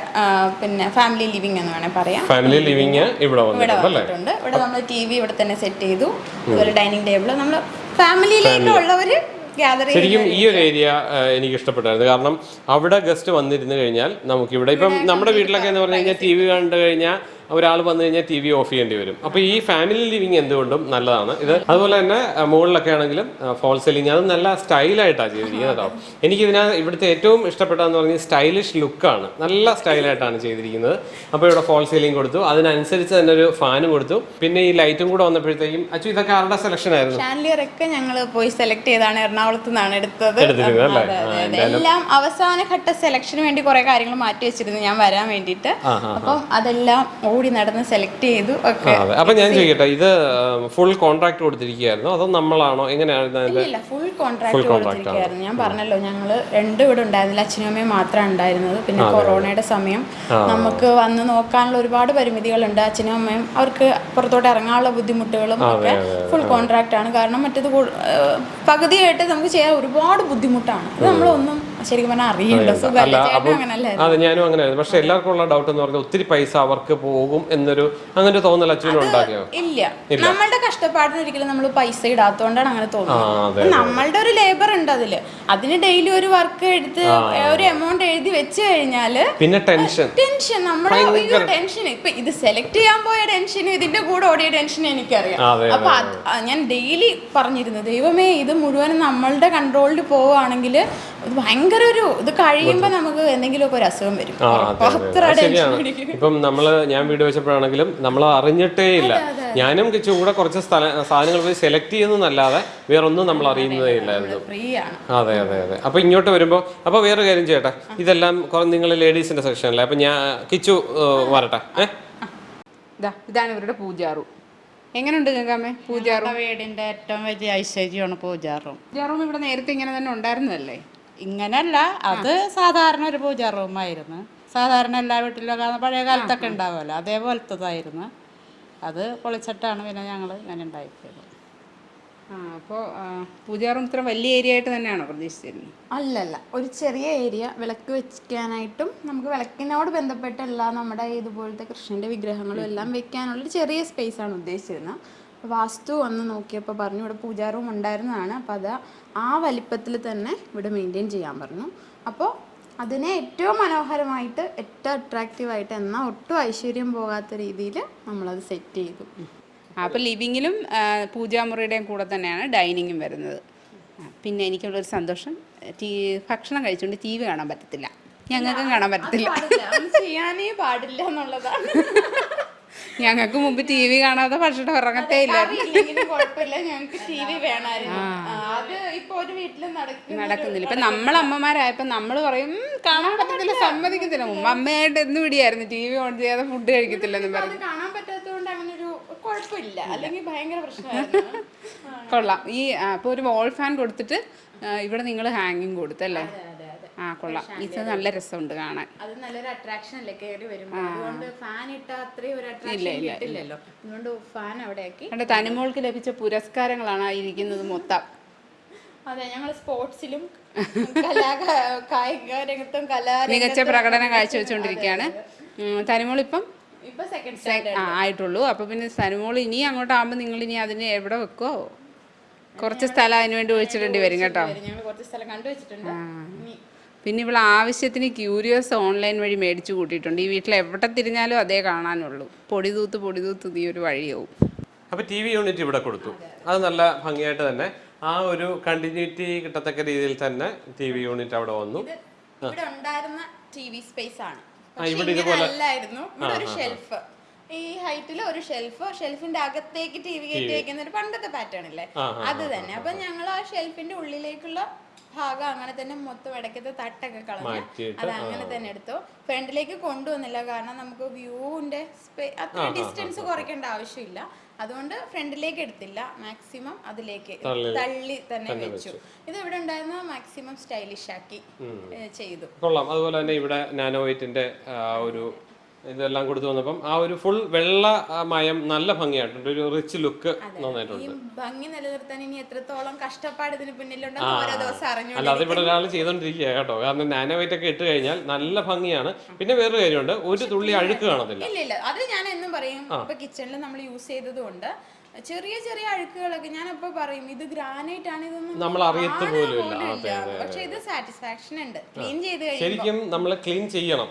പിന്നെ ഫാമിലി ലിവിംഗ് എന്ന് വേണേൽ പറയാം. ഫാമിലി ലിവിംഗ് ഇവിടെ വന്നിട്ടുണ്ട് ഇവിടെ നമ്മൾ ടി വി ഇവിടെ തന്നെ സെറ്റ് ചെയ്തു. അതുപോലെ ഡൈനിങ് ടേബിൾ നമ്മൾ ഫാമിലിയിലേക്കുള്ളവർ ഗ്യാദർ ശരിക്കും ഈ ഒരു ഏരിയ എനിക്ക് ഇഷ്ടപ്പെട്ടായിരുന്നു. കാരണം അവിടെ ഗസ്റ്റ് വന്നിരുന്നു കഴിഞ്ഞാൽ നമുക്കിവിടെ ഇപ്പം നമ്മുടെ വീട്ടിലൊക്കെ എന്ന് പറഞ്ഞു കഴിഞ്ഞാൽ ടി വി കണ്ടു കഴിഞ്ഞാൽ ഒരാൾ വന്നു കഴിഞ്ഞാൽ ടി വി ഓഫ് ചെയ്യേണ്ടി വരും. അപ്പോൾ ഈ ഫാമിലി ലിവിങ് എന്തുകൊണ്ടും നല്ലതാണ്. ഇത് അതുപോലെ തന്നെ മുകളിലൊക്കെ ആണെങ്കിലും ഫോൾ സെല്ലിങ് അത് നല്ല സ്റ്റൈലായിട്ടാണ് ചെയ്തിരിക്കുന്നത് കേട്ടോ. എനിക്ക് ഇതിന ഇവിടുത്തെ ഏറ്റവും ഇഷ്ടപ്പെട്ടതെന്ന് പറഞ്ഞാൽ സ്റ്റൈലിഷ് ലുക്കാണ് നല്ല സ്റ്റൈലായിട്ടാണ് ചെയ്തിരിക്കുന്നത്. അപ്പോൾ ഇവിടെ ഫോൾ സെല്ലിങ് കൊടുത്തു. അതിനനുസരിച്ച് തന്നെ ഒരു ഫാനും കൊടുത്തു. പിന്നെ ഈ ലൈറ്റും കൂടെ വന്നപ്പോഴത്തേക്കും അച്ചു ഇതൊക്കെ ആരുടെ സെലക്ഷൻ ആയിരുന്നു? ഷാൻലിയർ ഒക്കെ ഞങ്ങൾ പോയി സെലക്ട് ചെയ്താണ്. എറണാകുളത്ത് നിന്നാണ് എടുത്തത്. എല്ലാം അവസാന ഘട്ട സെലക്ഷന് വേണ്ടി കുറെ കാര്യങ്ങൾ മാറ്റി വെച്ചിരുന്നു ഞാൻ വരാൻ വേണ്ടിയിട്ട്. അപ്പം അതെല്ലാം ഓടി നടന്ന് സെലക്ട് ചെയ്തു ഒക്കെ. അപ്പൊ ഞാൻ ചോദിക്കട്ടെ ഇത് ഫുൾ കോൺട്രാക്ട് കൊടുത്തിരിക്കുകയായിരുന്നു? അതോ നമ്മളാണോ? എങ്ങനെയായിരുന്നു ഇല്ല ഫുൾ കോൺട്രാക്ട് കൊടുത്തിരിക്കുകയായിരുന്നു. ഞാൻ പറഞ്ഞല്ലോ ഞങ്ങൾ രണ്ടും ഇവിടെ ഉണ്ടായിരുന്നില്ല അച്ഛനും അമ്മയും മാത്രമാണ് ഉണ്ടായിരുന്നത്. പിന്നെ കൊറോണയുടെ സമയം. നമുക്ക് വന്ന് നോക്കാനുള്ള ഒരുപാട് പരിമിതികളുണ്ട്. അച്ഛനും അമ്മയും അവർക്ക് പുറത്തോട്ട് ഇറങ്ങാനുള്ള ബുദ്ധിമുട്ടുകളും ഒക്കെ ഫുൾ കോൺട്രാക്ട് ആണ്. കാരണം മറ്റേത് പകുതിയായിട്ട് നമുക്ക് ചെയ്യാൻ ഒരുപാട് ബുദ്ധിമുട്ടാണ്. അത് നമ്മളൊന്നും ശരിക്കും പറഞ്ഞാൽ അറിയില്ല. അതെ ഞാനും അങ്ങനെയായിരുന്നു. പക്ഷെ എല്ലാവർക്കും ഉള്ള ഡൗട്ട് എന്ന് പറഞ്ഞാൽ ഒത്തിരി പൈസ അവർക്ക് പോകും എന്നൊരു അങ്ങനെ തോന്നൽ അച്ഛനും ഉണ്ടാക്കിയോ? ഇല്ല. നമ്മളുടെ കഷ്ടപ്പാടിന് ഒരിക്കലും നമ്മൾ പൈസ ഇടാത്തോണ്ടാണ് അങ്ങനെ തോന്നുന്നത്. നമ്മളുടെ ഒരു ലേബർ ഉണ്ട് അതിൽ. അതിന് ഡെയിലി ഒരു വർക്ക് എടുത്ത് ഒരു എമൗണ്ട് എഴുതി വെച്ച് കഴിഞ്ഞാൽ പിന്നെ ടെൻഷൻ ടെൻഷൻ നമ്മുടെ ടെൻഷൻ ഇപ്പൊ ഇത് സെലക്ട് ചെയ്യാൻ പോയ ടെൻഷനും ഇതിന്റെ കൂടെ ഓടിയ ടെൻഷൻ എനിക്കറിയാം. അപ്പൊ ഞാൻ ഡെയിലി പറഞ്ഞിരുന്നു ദൈവമേ ഇത് മുഴുവൻ നമ്മളുടെ കൺട്രോളിൽ പോവുകയാണെങ്കിൽ ഇത് ഭയങ്കര ഒരു ഇത് കഴിയുമ്പോ നമുക്ക് എന്തെങ്കിലുമൊക്കെ ഒരു അസുഖം വരും. ഇപ്പം നമ്മൾ ഞാൻ വീട് വെച്ചപ്പോഴാണെങ്കിലും നമ്മൾ അറിഞ്ഞിട്ടേ ഇല്ല. ഞാനും കിച്ചു കൂടെ കുറച്ച് സ്ഥല സാധനങ്ങൾ പോയി സെലക്ട് ചെയ്യുന്നതല്ലാതെ വേറൊന്നും നമ്മൾ അറിയുന്നതേ ഇല്ലായിരുന്നു. അതെ അതെ അതെ. അപ്പൊ ഇങ്ങോട്ട് വരുമ്പോ അപ്പൊ വേറെ കാര്യം ചെയ്യട്ടെ? ഇതെല്ലാം നിങ്ങൾ ലേഡീസിന്റെ സെക്ഷനല്ലേ അപ്പൊ ഞാൻ കിച്ചു വരട്ടെ. ഇതാണ് ഇവരുടെ പൂജാറു. എങ്ങനെയുണ്ട് ഗംഗാമ്മേ പൂജാറു? വീടിന്റെ ഏറ്റവും വലിയ ഐശ്വര്യമാണ് പൂജാറും പൂജാറും ഇവിടെ നേരത്തെ ഇങ്ങനെ തന്നെ ഉണ്ടായിരുന്നതല്ലേ? ഇങ്ങനല്ല. അത് സാധാരണ ഒരു പൂജാ റൂമായിരുന്നു സാധാരണ എല്ലാ വീട്ടിലും കാണുന്ന പഴയ കാലത്തൊക്കെ ഉണ്ടാവുമല്ലോ. അതേപോലത്തതായിരുന്നു. അത് പൊളിച്ചിട്ടാണ് പിന്നെ ഞങ്ങൾ ഇങ്ങനെ ഉണ്ടാക്കിയത്. ആ അപ്പോൾ പൂജാറൂം ഇത്ര വലിയ ഏരിയ ആയിട്ട് തന്നെയാണോ പ്രതീക്ഷിച്ചിരുന്നത് അല്ലല്ല. ഒരു ചെറിയ ഏരിയ. വിളക്ക് വെക്കാനായിട്ടും നമുക്ക് വിളക്കിനോട് ബന്ധപ്പെട്ട എല്ലാ നമ്മുടെ ഇതുപോലത്തെ കൃഷ്ണന്റെ വിഗ്രഹങ്ങളും എല്ലാം വെക്കാനുള്ള ഒരു ചെറിയ സ്പേസ് ആണ് ഉദ്ദേശിച്ചിരുന്നത് വാസ്തു വന്ന് നോക്കിയപ്പോൾ പറഞ്ഞു ഇവിടെ പൂജാ റൂം ഉണ്ടായിരുന്നതാണ്. അപ്പോൾ അത് ആ വലിപ്പത്തിൽ തന്നെ ഇവിടെ മെയിന്റെയിൻ ചെയ്യാൻ പറഞ്ഞു. അപ്പോൾ അതിനെ ഏറ്റവും മനോഹരമായിട്ട് ഏറ്റവും അട്രാക്റ്റീവായിട്ട് എന്നാൽ ഒട്ടും ഐശ്വര്യം പോകാത്ത രീതിയിൽ നമ്മളത് സെറ്റ് ചെയ്തു. അപ്പോൾ ലിവിങ്ങിലും പൂജാമുറിയുടെയും കൂടെ തന്നെയാണ് ഡൈനിങ്ങും വരുന്നത്. പിന്നെ എനിക്കുള്ളൊരു സന്തോഷം ടീ ഭക്ഷണം കഴിച്ചുകൊണ്ട് ടി വി കാണാൻ പറ്റത്തില്ല. ഞങ്ങൾക്കും കാണാൻ പറ്റത്തില്ല. ചെയ്യാനേ പാടില്ല എന്നുള്ളതാണ്. ഞങ്ങൾക്ക് മുമ്പ് ടി വി കാണാതെ ഭക്ഷണം ഇറങ്ങത്തേ ഇല്ല കുഴപ്പമില്ല. ഞങ്ങൾക്ക് ടി വി വേണമായിരുന്നു. ആ, അത് ഇപ്പൊ ഒരു വീട്ടിൽ നടക്കുന്ന നടക്കുന്നില്ല. ഇപ്പൊ നമ്മൾ അമ്മമാരായപ്പോ നമ്മൾ പറയും കാണാൻ പറ്റത്തില്ല സമ്മതിക്കത്തില്ല. മുമ്പ് അമ്മയായിട്ട് എന്ന് വിടിയായിരുന്നു ടി വി ഓൺ ചെയ്യാതെ ഫുഡ് കഴിക്കത്തില്ലെന്ന് പറഞ്ഞു. കാണാൻ പറ്റാത്തതുകൊണ്ട് അങ്ങനെ ഒരു കുഴപ്പമില്ല അല്ലെങ്കിൽ ഭയങ്കര പ്രശ്നമായിരുന്നു. കൊള്ളാം. ഈ അപ്പൊ ഒരു വോൾ ഫാൻ കൊടുത്തിട്ട് ഇവിടെ നിങ്ങൾ ഹാങ്ങിങ് കൊടുത്തല്ലേ? കൊള്ളാം. ഇത് നല്ല രസമുണ്ട് കാണാൻ. അത് നല്ലൊരു അട്രാക്ഷൻ അല്ലേ കയറി വരുമ്പോൾ അതുകൊണ്ട് ഫാൻ ഇട്ട അത്രയും ഒരു അട്രാക്ഷൻ കിട്ടില്ലല്ലോ. അതുകൊണ്ട് ഫാൻ അവിടെ ആക്കി കണ്ട തനിമോൾക്ക് ലഭിച്ച പുരസ്കാരങ്ങളാണ് ആ ഇരിക്കുന്നത് മൊത്തം. അതെ ഞങ്ങൾ സ്പോർട്സിലും കായിക രംഗത്തും കലാ മികച്ച പ്രകടനം കാഴ്ചവെച്ചുകൊണ്ടിരിക്കുകയാണ്. തനിമോൾ ഇപ്പം ഇപ്പൊ സെക്കൻഡ് ആ ആയിട്ടുള്ളൂ. അപ്പൊ പിന്നെ തനിമോൾ ഇനി അങ്ങോട്ടാകുമ്പോൾ നിങ്ങൾ ഇനി അതിനെ എവിടെ വെക്കോ? കുറച്ച് സ്ഥലം അതിനുവേണ്ടി ഒഴിച്ചിടേണ്ടി വരും കേട്ടോ. ഞങ്ങൾ കുറച്ച് സ്ഥലം കണ്ടുവച്ചിട്ടുണ്ട്. പിന്നെ ഇവിടെ ആവശ്യത്തിന് ക്യൂരിയസ് ഓൺലൈൻ വഴി മേടിച്ചു കൂട്ടിയിട്ടുണ്ട്. ഈ വീട്ടിൽ എവിടെ തിരിഞ്ഞാലും അതേ കാണാനുള്ളൂ. പൊടി തൂത്ത് പൊടി തൂത്ത് ഈ ഒരു വഴിയാവും. അപ്പൊ ടി വി യൂണിറ്റ് ഇവിടെ കൊടുത്തു. അത് നല്ല ഭംഗിയായിട്ട് തന്നെ ആ ഒരു കണ്ടിന്യൂറ്റി കിട്ടത്തക്ക രീതിയിൽ തന്നെ ടി വി യൂണിറ്റ് അവിടെ വന്നു. ഇവിടെ ഉണ്ടായിരുന്ന ടി വി സ്പേസ് ആണ്. ഇവിടെ ഇതുപോലെ- അല്ലായിരുന്നു. ഇവിടെ ഒരു ഷെൽഫ് ഈ ഹൈറ്റിൽ ഒരു ഷെൽഫ് ഷെൽഫിന്റെ അകത്തേക്ക് ടി വി കയറ്റി വെക്കുന്ന ഒരു പണ്ടത്തെ പാറ്റേൺ ഇല്ലേ? അത് തന്നെ. അപ്പൊ ഞങ്ങൾ ആ ഷെൽഫിന്റെ ഉള്ളിലേക്കുള്ള ഭാഗം അങ്ങനെ തന്നെ മൊത്തം ഇടയ്ക്കത്തെ തട്ടൊക്കെ കളഞ്ഞു അത് അങ്ങനെ തന്നെ എടുത്തു. ഫ്രണ്ടിലേക്ക് കൊണ്ടുവന്നില്ല. കാരണം നമുക്ക് വ്യൂവിന്റെ അത്ര ഡിസ്റ്റൻസ് കുറയ്ക്കേണ്ട ആവശ്യമില്ല. അതുകൊണ്ട് ഫ്രണ്ടിലേക്ക് എടുത്തില്ല. മാക്സിമം അതിലേക്ക് തള്ളി തന്നെ വെച്ചു. ഇത് ഇവിടെ ഉണ്ടായിരുന്ന മാക്സിമം സ്റ്റൈലിഷ് ആക്കി ചെയ്തു. കൊള്ളാം. അതുപോലെ തന്നെ ഇവിടെ നാനോ വൈറ്റിന്റെ ഒരു ഇതെല്ലാം കൊടുത്തു വന്നപ്പം ആ ഒരു ഫുൾ വെള്ള മയം നല്ല ഭംഗിയായിട്ടുണ്ട്. ഒരു റിച്ച് ലുക്ക് നന്നായിട്ടുണ്ട്. ഭംഗി നിലനിർത്താൻ ഇനി എത്രത്തോളം കഷ്ടപ്പാട് ഇതിന് പിന്നിലുണ്ടെന്ന് ഓരോ ദിവസം അറിഞ്ഞു അല്ല അതിവിടെ ഒരാൾ ചെയ്തോണ്ടിരിക്കുക കേട്ടോ. കാരണം നാനോ വൈറ്റ് ഒക്കെ ഇട്ട് കഴിഞ്ഞാൽ നല്ല ഭംഗിയാണ്. പിന്നെ വേറൊരു കാര്യമുണ്ട്. ഒരു തുള്ളി അഴുക്ക് കാണത്തില്ല. ഇല്ല ഇല്ല. അത് ഞാൻ എന്നും പറയും. ഇപ്പൊ കിച്ചണിൽ നമ്മൾ യൂസ് ചെയ്തതുകൊണ്ട് ചെറിയ ചെറിയ അഴുക്കുകളൊക്കെ ഞാൻ അപ്പൊ പറയും. ഇത് ഗ്രാനൈറ്റ് ആണ് ഇതൊന്നും നമ്മൾ അറിയത്ത് പോലും. പക്ഷെ ഇത് സാറ്റിസ്ഫാക്ഷൻ ഉണ്ട്. ക്ലീൻ ചെയ്ത് ശരിക്കും നമ്മൾ ക്ലീൻ ചെയ്യണം.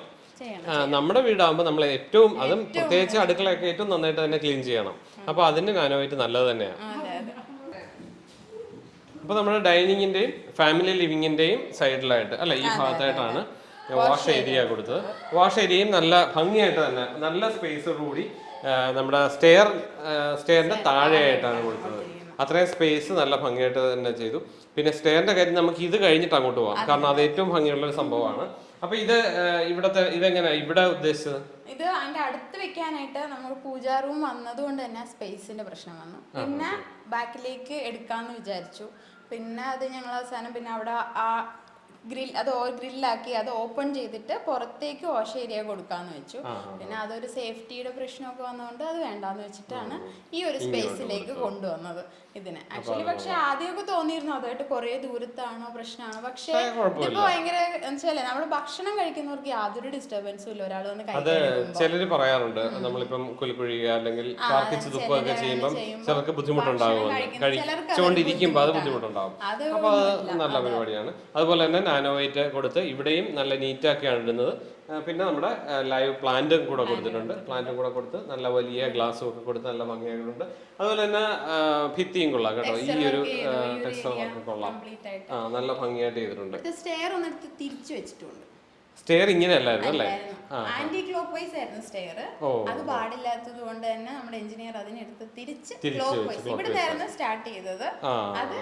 നമ്മുടെ വീടാകുമ്പോൾ നമ്മൾ ഏറ്റവും അതും പ്രത്യേകിച്ച് അടുക്കളയൊക്കെ ഏറ്റവും നന്നായിട്ട് തന്നെ ക്ലീൻ ചെയ്യണം. അപ്പൊ അതിന് വൈറ്റ് നല്ലത് തന്നെയാണ് അപ്പോൾ നമ്മുടെ ഡൈനിങ്ങിന്റെയും ഫാമിലി ലിവിങ്ങിന്റെയും സൈഡിലായിട്ട് അല്ല ഈ ഭാഗത്തായിട്ടാണ് വാഷ് ഏരിയ കൊടുത്തത്. വാഷ് ഏരിയയും നല്ല ഭംഗിയായിട്ട് തന്നെ നല്ല സ്പേസോടുകൂടി നമ്മുടെ സ്റ്റെയർ സ്റ്റെയറിന്റെ താഴെയായിട്ടാണ് കൊടുത്തത്. അത്രയും സ്പേസ് നല്ല ഭംഗിയായിട്ട് തന്നെ ചെയ്തു. പിന്നെ സ്റ്റെയറിന്റെ കാര്യം നമുക്ക് ഇത് കഴിഞ്ഞിട്ട് അങ്ങോട്ട് പോകാം കാരണം അത് ഏറ്റവും ഭംഗിയുള്ള ഒരു സംഭവമാണ്. അപ്പൊ ഇത് ഇവിടത്തെ ഇതെങ്ങനെയാ? ഇവിടെ ഉദ്ദേശിച്ചത്? ഇത് അതിന്റെ അടുത്ത് വെക്കാനായിട്ട് നമ്മൾ പൂജാ റൂം വന്നതുകൊണ്ട് തന്നെ സ്പേസിന്റെ പ്രശ്നം വന്നു. പിന്നെ ബാക്കിലേക്ക് എടുക്കാന്ന് വിചാരിച്ചു. പിന്നെ അത് ഞങ്ങൾ അവസാനം പിന്നെ അവിടെ ആ ഗ്രിൽ അത് ഗ്രില്ലാക്കി അത് ഓപ്പൺ ചെയ്തിട്ട് പുറത്തേക്ക് വാഷ് ഏരിയ കൊടുക്കാന്ന് വെച്ചു. പിന്നെ അതൊരു സേഫ്റ്റിയുടെ പ്രശ്നമൊക്കെ വന്നതുകൊണ്ട് അത് വേണ്ടാന്ന് വെച്ചിട്ടാണ് ഈ ഒരു സ്പേസിലേക്ക് കൊണ്ടുവന്നത്. ഇതിന്. ആക്ച്വലി പക്ഷെ ആദ്യമൊക്കെ തോന്നിയിരുന്നു അതായിട്ട് കുറെ ദൂരത്താണോ പ്രശ്നമാണോ. പക്ഷെ ഇതിപ്പോ ഭയങ്കര വെച്ചാലേ നമ്മൾ ഭക്ഷണം കഴിക്കുന്നവർക്ക് യാതൊരു ഡിസ്റ്റർബൻസും ഇല്ല. ഒരാൾ വന്ന് അത് ചിലര് പറയാറുണ്ട്. നമ്മളിപ്പം കുലിക്കുഴിയുക അല്ലെങ്കിൽ കാർക്കിച്ച് തുപ്പൊക്കെ ചെയ്യുമ്പോൾ ചിലർക്ക് ബുദ്ധിമുട്ടുണ്ടാകുമെന്ന് കഴിച്ചുകൊണ്ടിരിക്കുമ്പോൾ അത് ബുദ്ധിമുട്ടുണ്ടാകും അപ്പൊ അത് നല്ല പരിപാടിയാണ്. അതുപോലെ തന്നെ നാനോവൈറ്റ് കൊടുത്ത് ഇവിടെയും നല്ല നീറ്റാക്കിയാണ് ഇടുന്നത്. പിന്നെ നമ്മുടെ ലൈവ് പ്ലാന്റും കൂടെ കൊടുത്തിട്ടുണ്ട്. പ്ലാന്റും കൂടെ കൊടുത്ത് നല്ല വലിയ ഗ്ലാസ്സും ഒക്കെ കൊടുത്ത് നല്ല ഭംഗിയായിട്ടുണ്ട്. അതുപോലെ തന്നെ ഭിത്തിയും കൊള്ളാം കേട്ടോ. ഈ ഒരു ടെക്സ്റ്റർ വർക്ക് കൊള്ളാം. ആ നല്ല ഭംഗിയായിട്ട് ചെയ്തിട്ടുണ്ട്. സ്റ്റെയർ ഒന്ന് തിരിച്ചു വെച്ചിട്ടുണ്ട്. സ്റ്റെയർ ഇങ്ങനെ അല്ലായിരുന്നു അല്ലേ? ആന്റി ക്ലോക്ക് വൈസ് ആയിരുന്നു സ്റ്റെയർ അത് പാടില്ലാത്തത് കൊണ്ട് തന്നെ നമ്മുടെ എഞ്ചിനീയർ അതിനെടുത്ത് തിരിച്ച് ക്ലോക്ക് വൈസ് ഇവിടെ നിന്നായിരുന്നു സ്റ്റാർട്ട് ചെയ്തത്. അത്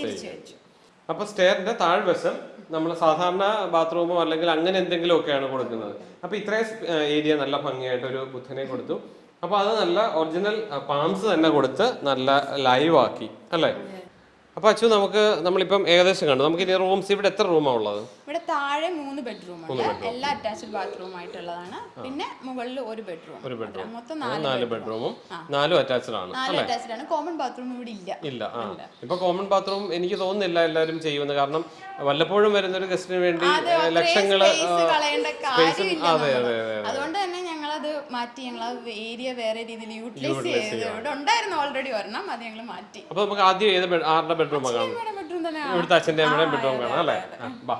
തിരിച്ചു വെച്ചു. അപ്പൊ സ്റ്റെയറിന്റെ താഴ്വശം നമ്മൾ സാധാരണ ബാത്റൂമോ അല്ലെങ്കിൽ അങ്ങനെ എന്തെങ്കിലും ഒക്കെയാണ് കൊടുക്കുന്നത്. അപ്പോൾ ഇത്രയും ഏരിയ നല്ല ഭംഗിയായിട്ട് ഒരു ബുദ്ധനെ കൊടുത്തു. അപ്പോൾ അത് നല്ല ഒറിജിനൽ പാംസ് തന്നെ കൊടുത്ത് നല്ല ലൈവ് ആക്കി അല്ലേ? അപ്പൊ അച്ചു നമുക്ക് നമ്മളിപ്പം ഏകദേശം കണ്ടു. നമുക്ക് ഇനി റൂംസ് ഇവിടെ എത്ര റൂമാണ് ഉള്ളത്? ഇവിടെ താഴെ മൂന്ന് ബെഡ്റൂം ഉണ്ട്. എല്ലാ അറ്റാച്ച്ഡ് ബാത്റൂം ആയിട്ടുള്ളതാണ്. പിന്നെ മുകളിൽ ഒരു ബെഡ്റൂം ഒരു ബെഡ്റൂം മൊത്തം നാല് ബെഡ്റൂമും നാലും അറ്റാച്ച്ഡ് ആണ് നാല് അറ്റാച്ച്ഡ് ആണ്. കോമൺ ബാത്റൂം ഇവിടെ ഇല്ല. ഇല്ല ഇപ്പൊ കോമൺ ബാത്റൂം എനിക്ക് തോന്നുന്നില്ല എല്ലാവരും ചെയ്യുമെന്ന് കാരണം വല്ലപ്പോഴും വരുന്ന ഒരു ഗസ്റ്റിന് വേണ്ടി ലക്ഷങ്ങൾ അതെ അതെ അതുകൊണ്ട് തന്നെ ഞങ്ങളത് മാറ്റി. ഞങ്ങൾ ഏരിയ വേറെ രീതിയിൽ യൂട്ടിലൈസ് ചെയ്ത് ഇവിടെ ഉണ്ടായിരുന്നു ഓൾറെഡി ഒരെണ്ണം. അത് ഞങ്ങൾ മാറ്റി. അപ്പൊ നമുക്ക് ആദ്യം ഏത് ആരുടെ ബെഡ്റൂം കാണാം. ഇവിടെ ഇവിടുത്തെ അച്ഛന്റെ അമ്മയുടെയും ബെഡ്റൂം കാണാം അല്ലേ? ബാ.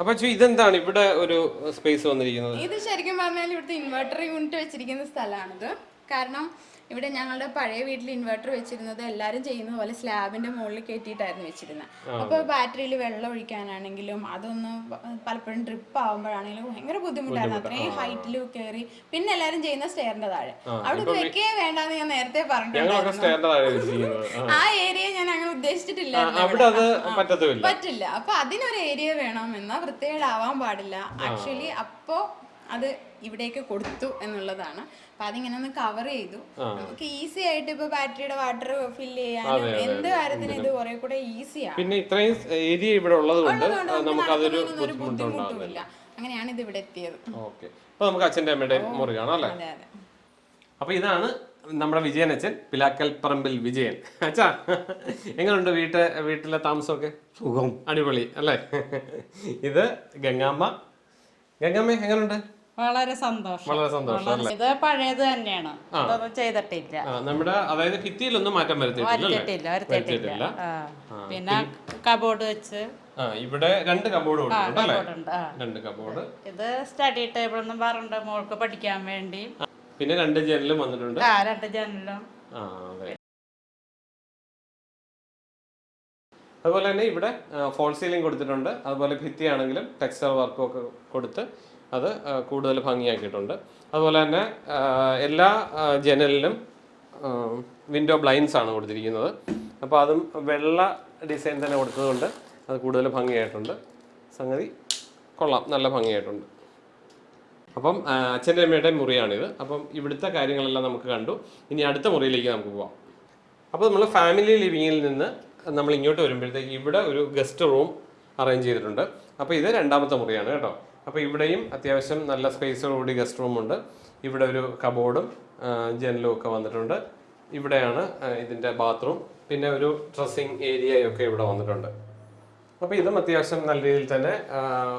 അപ്പൊ ഇതെന്താണ് ഇവിടെ ഒരു സ്പേസ് വന്നിരിക്കുന്നത്? ഇത് ശരിക്കും പറഞ്ഞാൽ ഇവിടുത്തെ ഇൻവെർട്ടർ യൂണിറ്റ് വെച്ചിരിക്കുന്ന സ്ഥലമാണിത്. കാരണം ഇവിടെ ഞങ്ങളുടെ പഴയ വീട്ടിൽ ഇൻവെർട്ടർ വെച്ചിരുന്നത് എല്ലാവരും ചെയ്യുന്ന പോലെ സ്ലാബിന്റെ മുകളിൽ കയറ്റിയിട്ടായിരുന്നു വെച്ചിരുന്നത്. അപ്പോൾ ബാറ്ററിയിൽ വെള്ളം ഒഴിക്കാനാണെങ്കിലും അതൊന്ന് പലപ്പോഴും ഡ്രിപ്പ് ആവുമ്പോഴാണെങ്കിലും ഭയങ്കര ബുദ്ധിമുട്ടായിരുന്നു. അത്രയും ഹൈറ്റിൽ കയറി പിന്നെ എല്ലാവരും ചെയ്യുന്ന സ്റ്റെയറിന്റെ താഴെ. അവിടെ വെക്കേ വേണ്ടെന്ന് ഞാൻ നേരത്തെ പറഞ്ഞിട്ടുണ്ട് പറഞ്ഞിട്ടുണ്ടായിരുന്നു ആ. ഏരിയ ഞാൻ അങ്ങനെ ഉദ്ദേശിച്ചിട്ടില്ല പറ്റില്ല. അപ്പൊ അതിനൊരു ഏരിയ വേണം എന്നാ വൃത്തികേടാവാൻ പാടില്ല. ആക്ച്വലി അപ്പോ അത് ഇവിടേക്ക് കൊടുത്തു എന്നുള്ളതാണ്. അപ്പൊ അതിങ്ങനെ ഒന്ന് കവർ ചെയ്തു നമുക്ക് ഈസി ആയിട്ട് ഇപ്പൊ ബാറ്ററിയുടെ വാട്ടർ ഫില്ല് ചെയ്യാൻ എന്ത് കാര്യത്തിനും ഇത് കുറെ കൂടെ ഈസിയാണ് പിന്നെ ഇത്രയും ഏരിയ ഇവിടെ ഉള്ളത് കൊണ്ട് നമുക്ക് അതൊരു ബുദ്ധിമുട്ടുമില്ല അങ്ങനെയാണ് ഇത് ഇവിടെ എത്തിയത്. ഓക്കെ. അപ്പൊ നമുക്ക് അച്ഛന്റെ അമ്മയുടെ മുറി കാണാം അല്ലേ? അപ്പൊ ഇതാണ് നമ്മുടെ വിജയൻ അച്ഛൻ പിലാക്കൽ പറമ്പിൽ വിജയൻ. അച്ഛാ എങ്ങനെയുണ്ട് വീട്ട് വീട്ടിലെ താമസമൊക്കെ? സുഖം. അടിപൊളി അല്ലേ? ഇത് ഗംഗാമ്മ. ഗംഗാമ്മ എങ്ങനെയുണ്ട് വളരെ സന്തോഷം. വളരെ സന്തോഷം ഇത് പഴയത് തന്നെയാണ്. ഇതൊന്നും ചെയ്തിട്ടില്ല. നമ്മുടെ അതായത് ഭിത്തിയിലൊന്നും മാറ്റം വരുത്തിയിട്ടില്ല വരുത്തിയിട്ടില്ല. പിന്നെ കബോർഡ് വെച്ച്. ഇവിടെ രണ്ട് കബോർഡ് രണ്ട് കബോർഡ്. ഇത് സ്റ്റഡി ടേബിൾ എന്നും പറഞ്ഞിട്ട് മോൾക്ക് പഠിക്കാൻ വേണ്ടി. പിന്നെ രണ്ട് ജനലും വന്നിട്ടുണ്ട്. ആ രണ്ട് ജനലും. അതുപോലെ തന്നെ ഇവിടെ ഫോൾ സീലിംഗ് കൊടുത്തിട്ടുണ്ട്. അതുപോലെ ഭിത്തിയാണെങ്കിലും ടെക്സ്റ്റൈൽ വർക്കും ഒക്കെ കൊടുത്ത് അത് കൂടുതൽ ഭംഗിയാക്കിയിട്ടുണ്ട്. അതുപോലെ തന്നെ എല്ലാ ജനലിലും വിൻഡോ ബ്ലൈൻസ് ആണ് കൊടുത്തിരിക്കുന്നത്. അപ്പോൾ അതും വെള്ള ഡിസൈൻ തന്നെ കൊടുത്തതുകൊണ്ട് അത് കൂടുതൽ ഭംഗിയായിട്ടുണ്ട്. സംഗതി കൊള്ളാം നല്ല ഭംഗിയായിട്ടുണ്ട്. അപ്പം അച്ഛന്റെ അമ്മയുടെ മുറിയാണിത്. അപ്പം ഇവിടുത്തെ കാര്യങ്ങളെല്ലാം നമുക്ക് കണ്ടു. ഇനി അടുത്ത മുറിയിലേക്ക് നമുക്ക് പോവാം. അപ്പോൾ നമ്മൾ ഫാമിലി ലിവിങ്ങിൽ നിന്ന് നമ്മൾ ഇങ്ങോട്ട് വരുമ്പോഴത്തേക്ക് ഇവിടെ ഒരു ഗസ്റ്റ് റൂം അറേഞ്ച് ചെയ്തിട്ടുണ്ട്. അപ്പോൾ ഇത് രണ്ടാമത്തെ മുറിയാണ് കേട്ടോ. അപ്പോൾ ഇവിടെയും അത്യാവശ്യം നല്ല സ്പേസോടുകൂടി ഗസ്റ്റ് റൂം ഉണ്ട്. ഇവിടെ ഒരു കബോർഡും ജനലും ഒക്കെ വന്നിട്ടുണ്ട്. ഇവിടെയാണ് ഇതിന്റെ ബാത്റൂം പിന്നെ ഒരു ഡ്രസ്സിങ് ഏരിയയൊക്കെ ഇവിടെ വന്നിട്ടുണ്ട്. അപ്പോൾ ഇതും അത്യാവശ്യം നല്ല രീതിയിൽ തന്നെ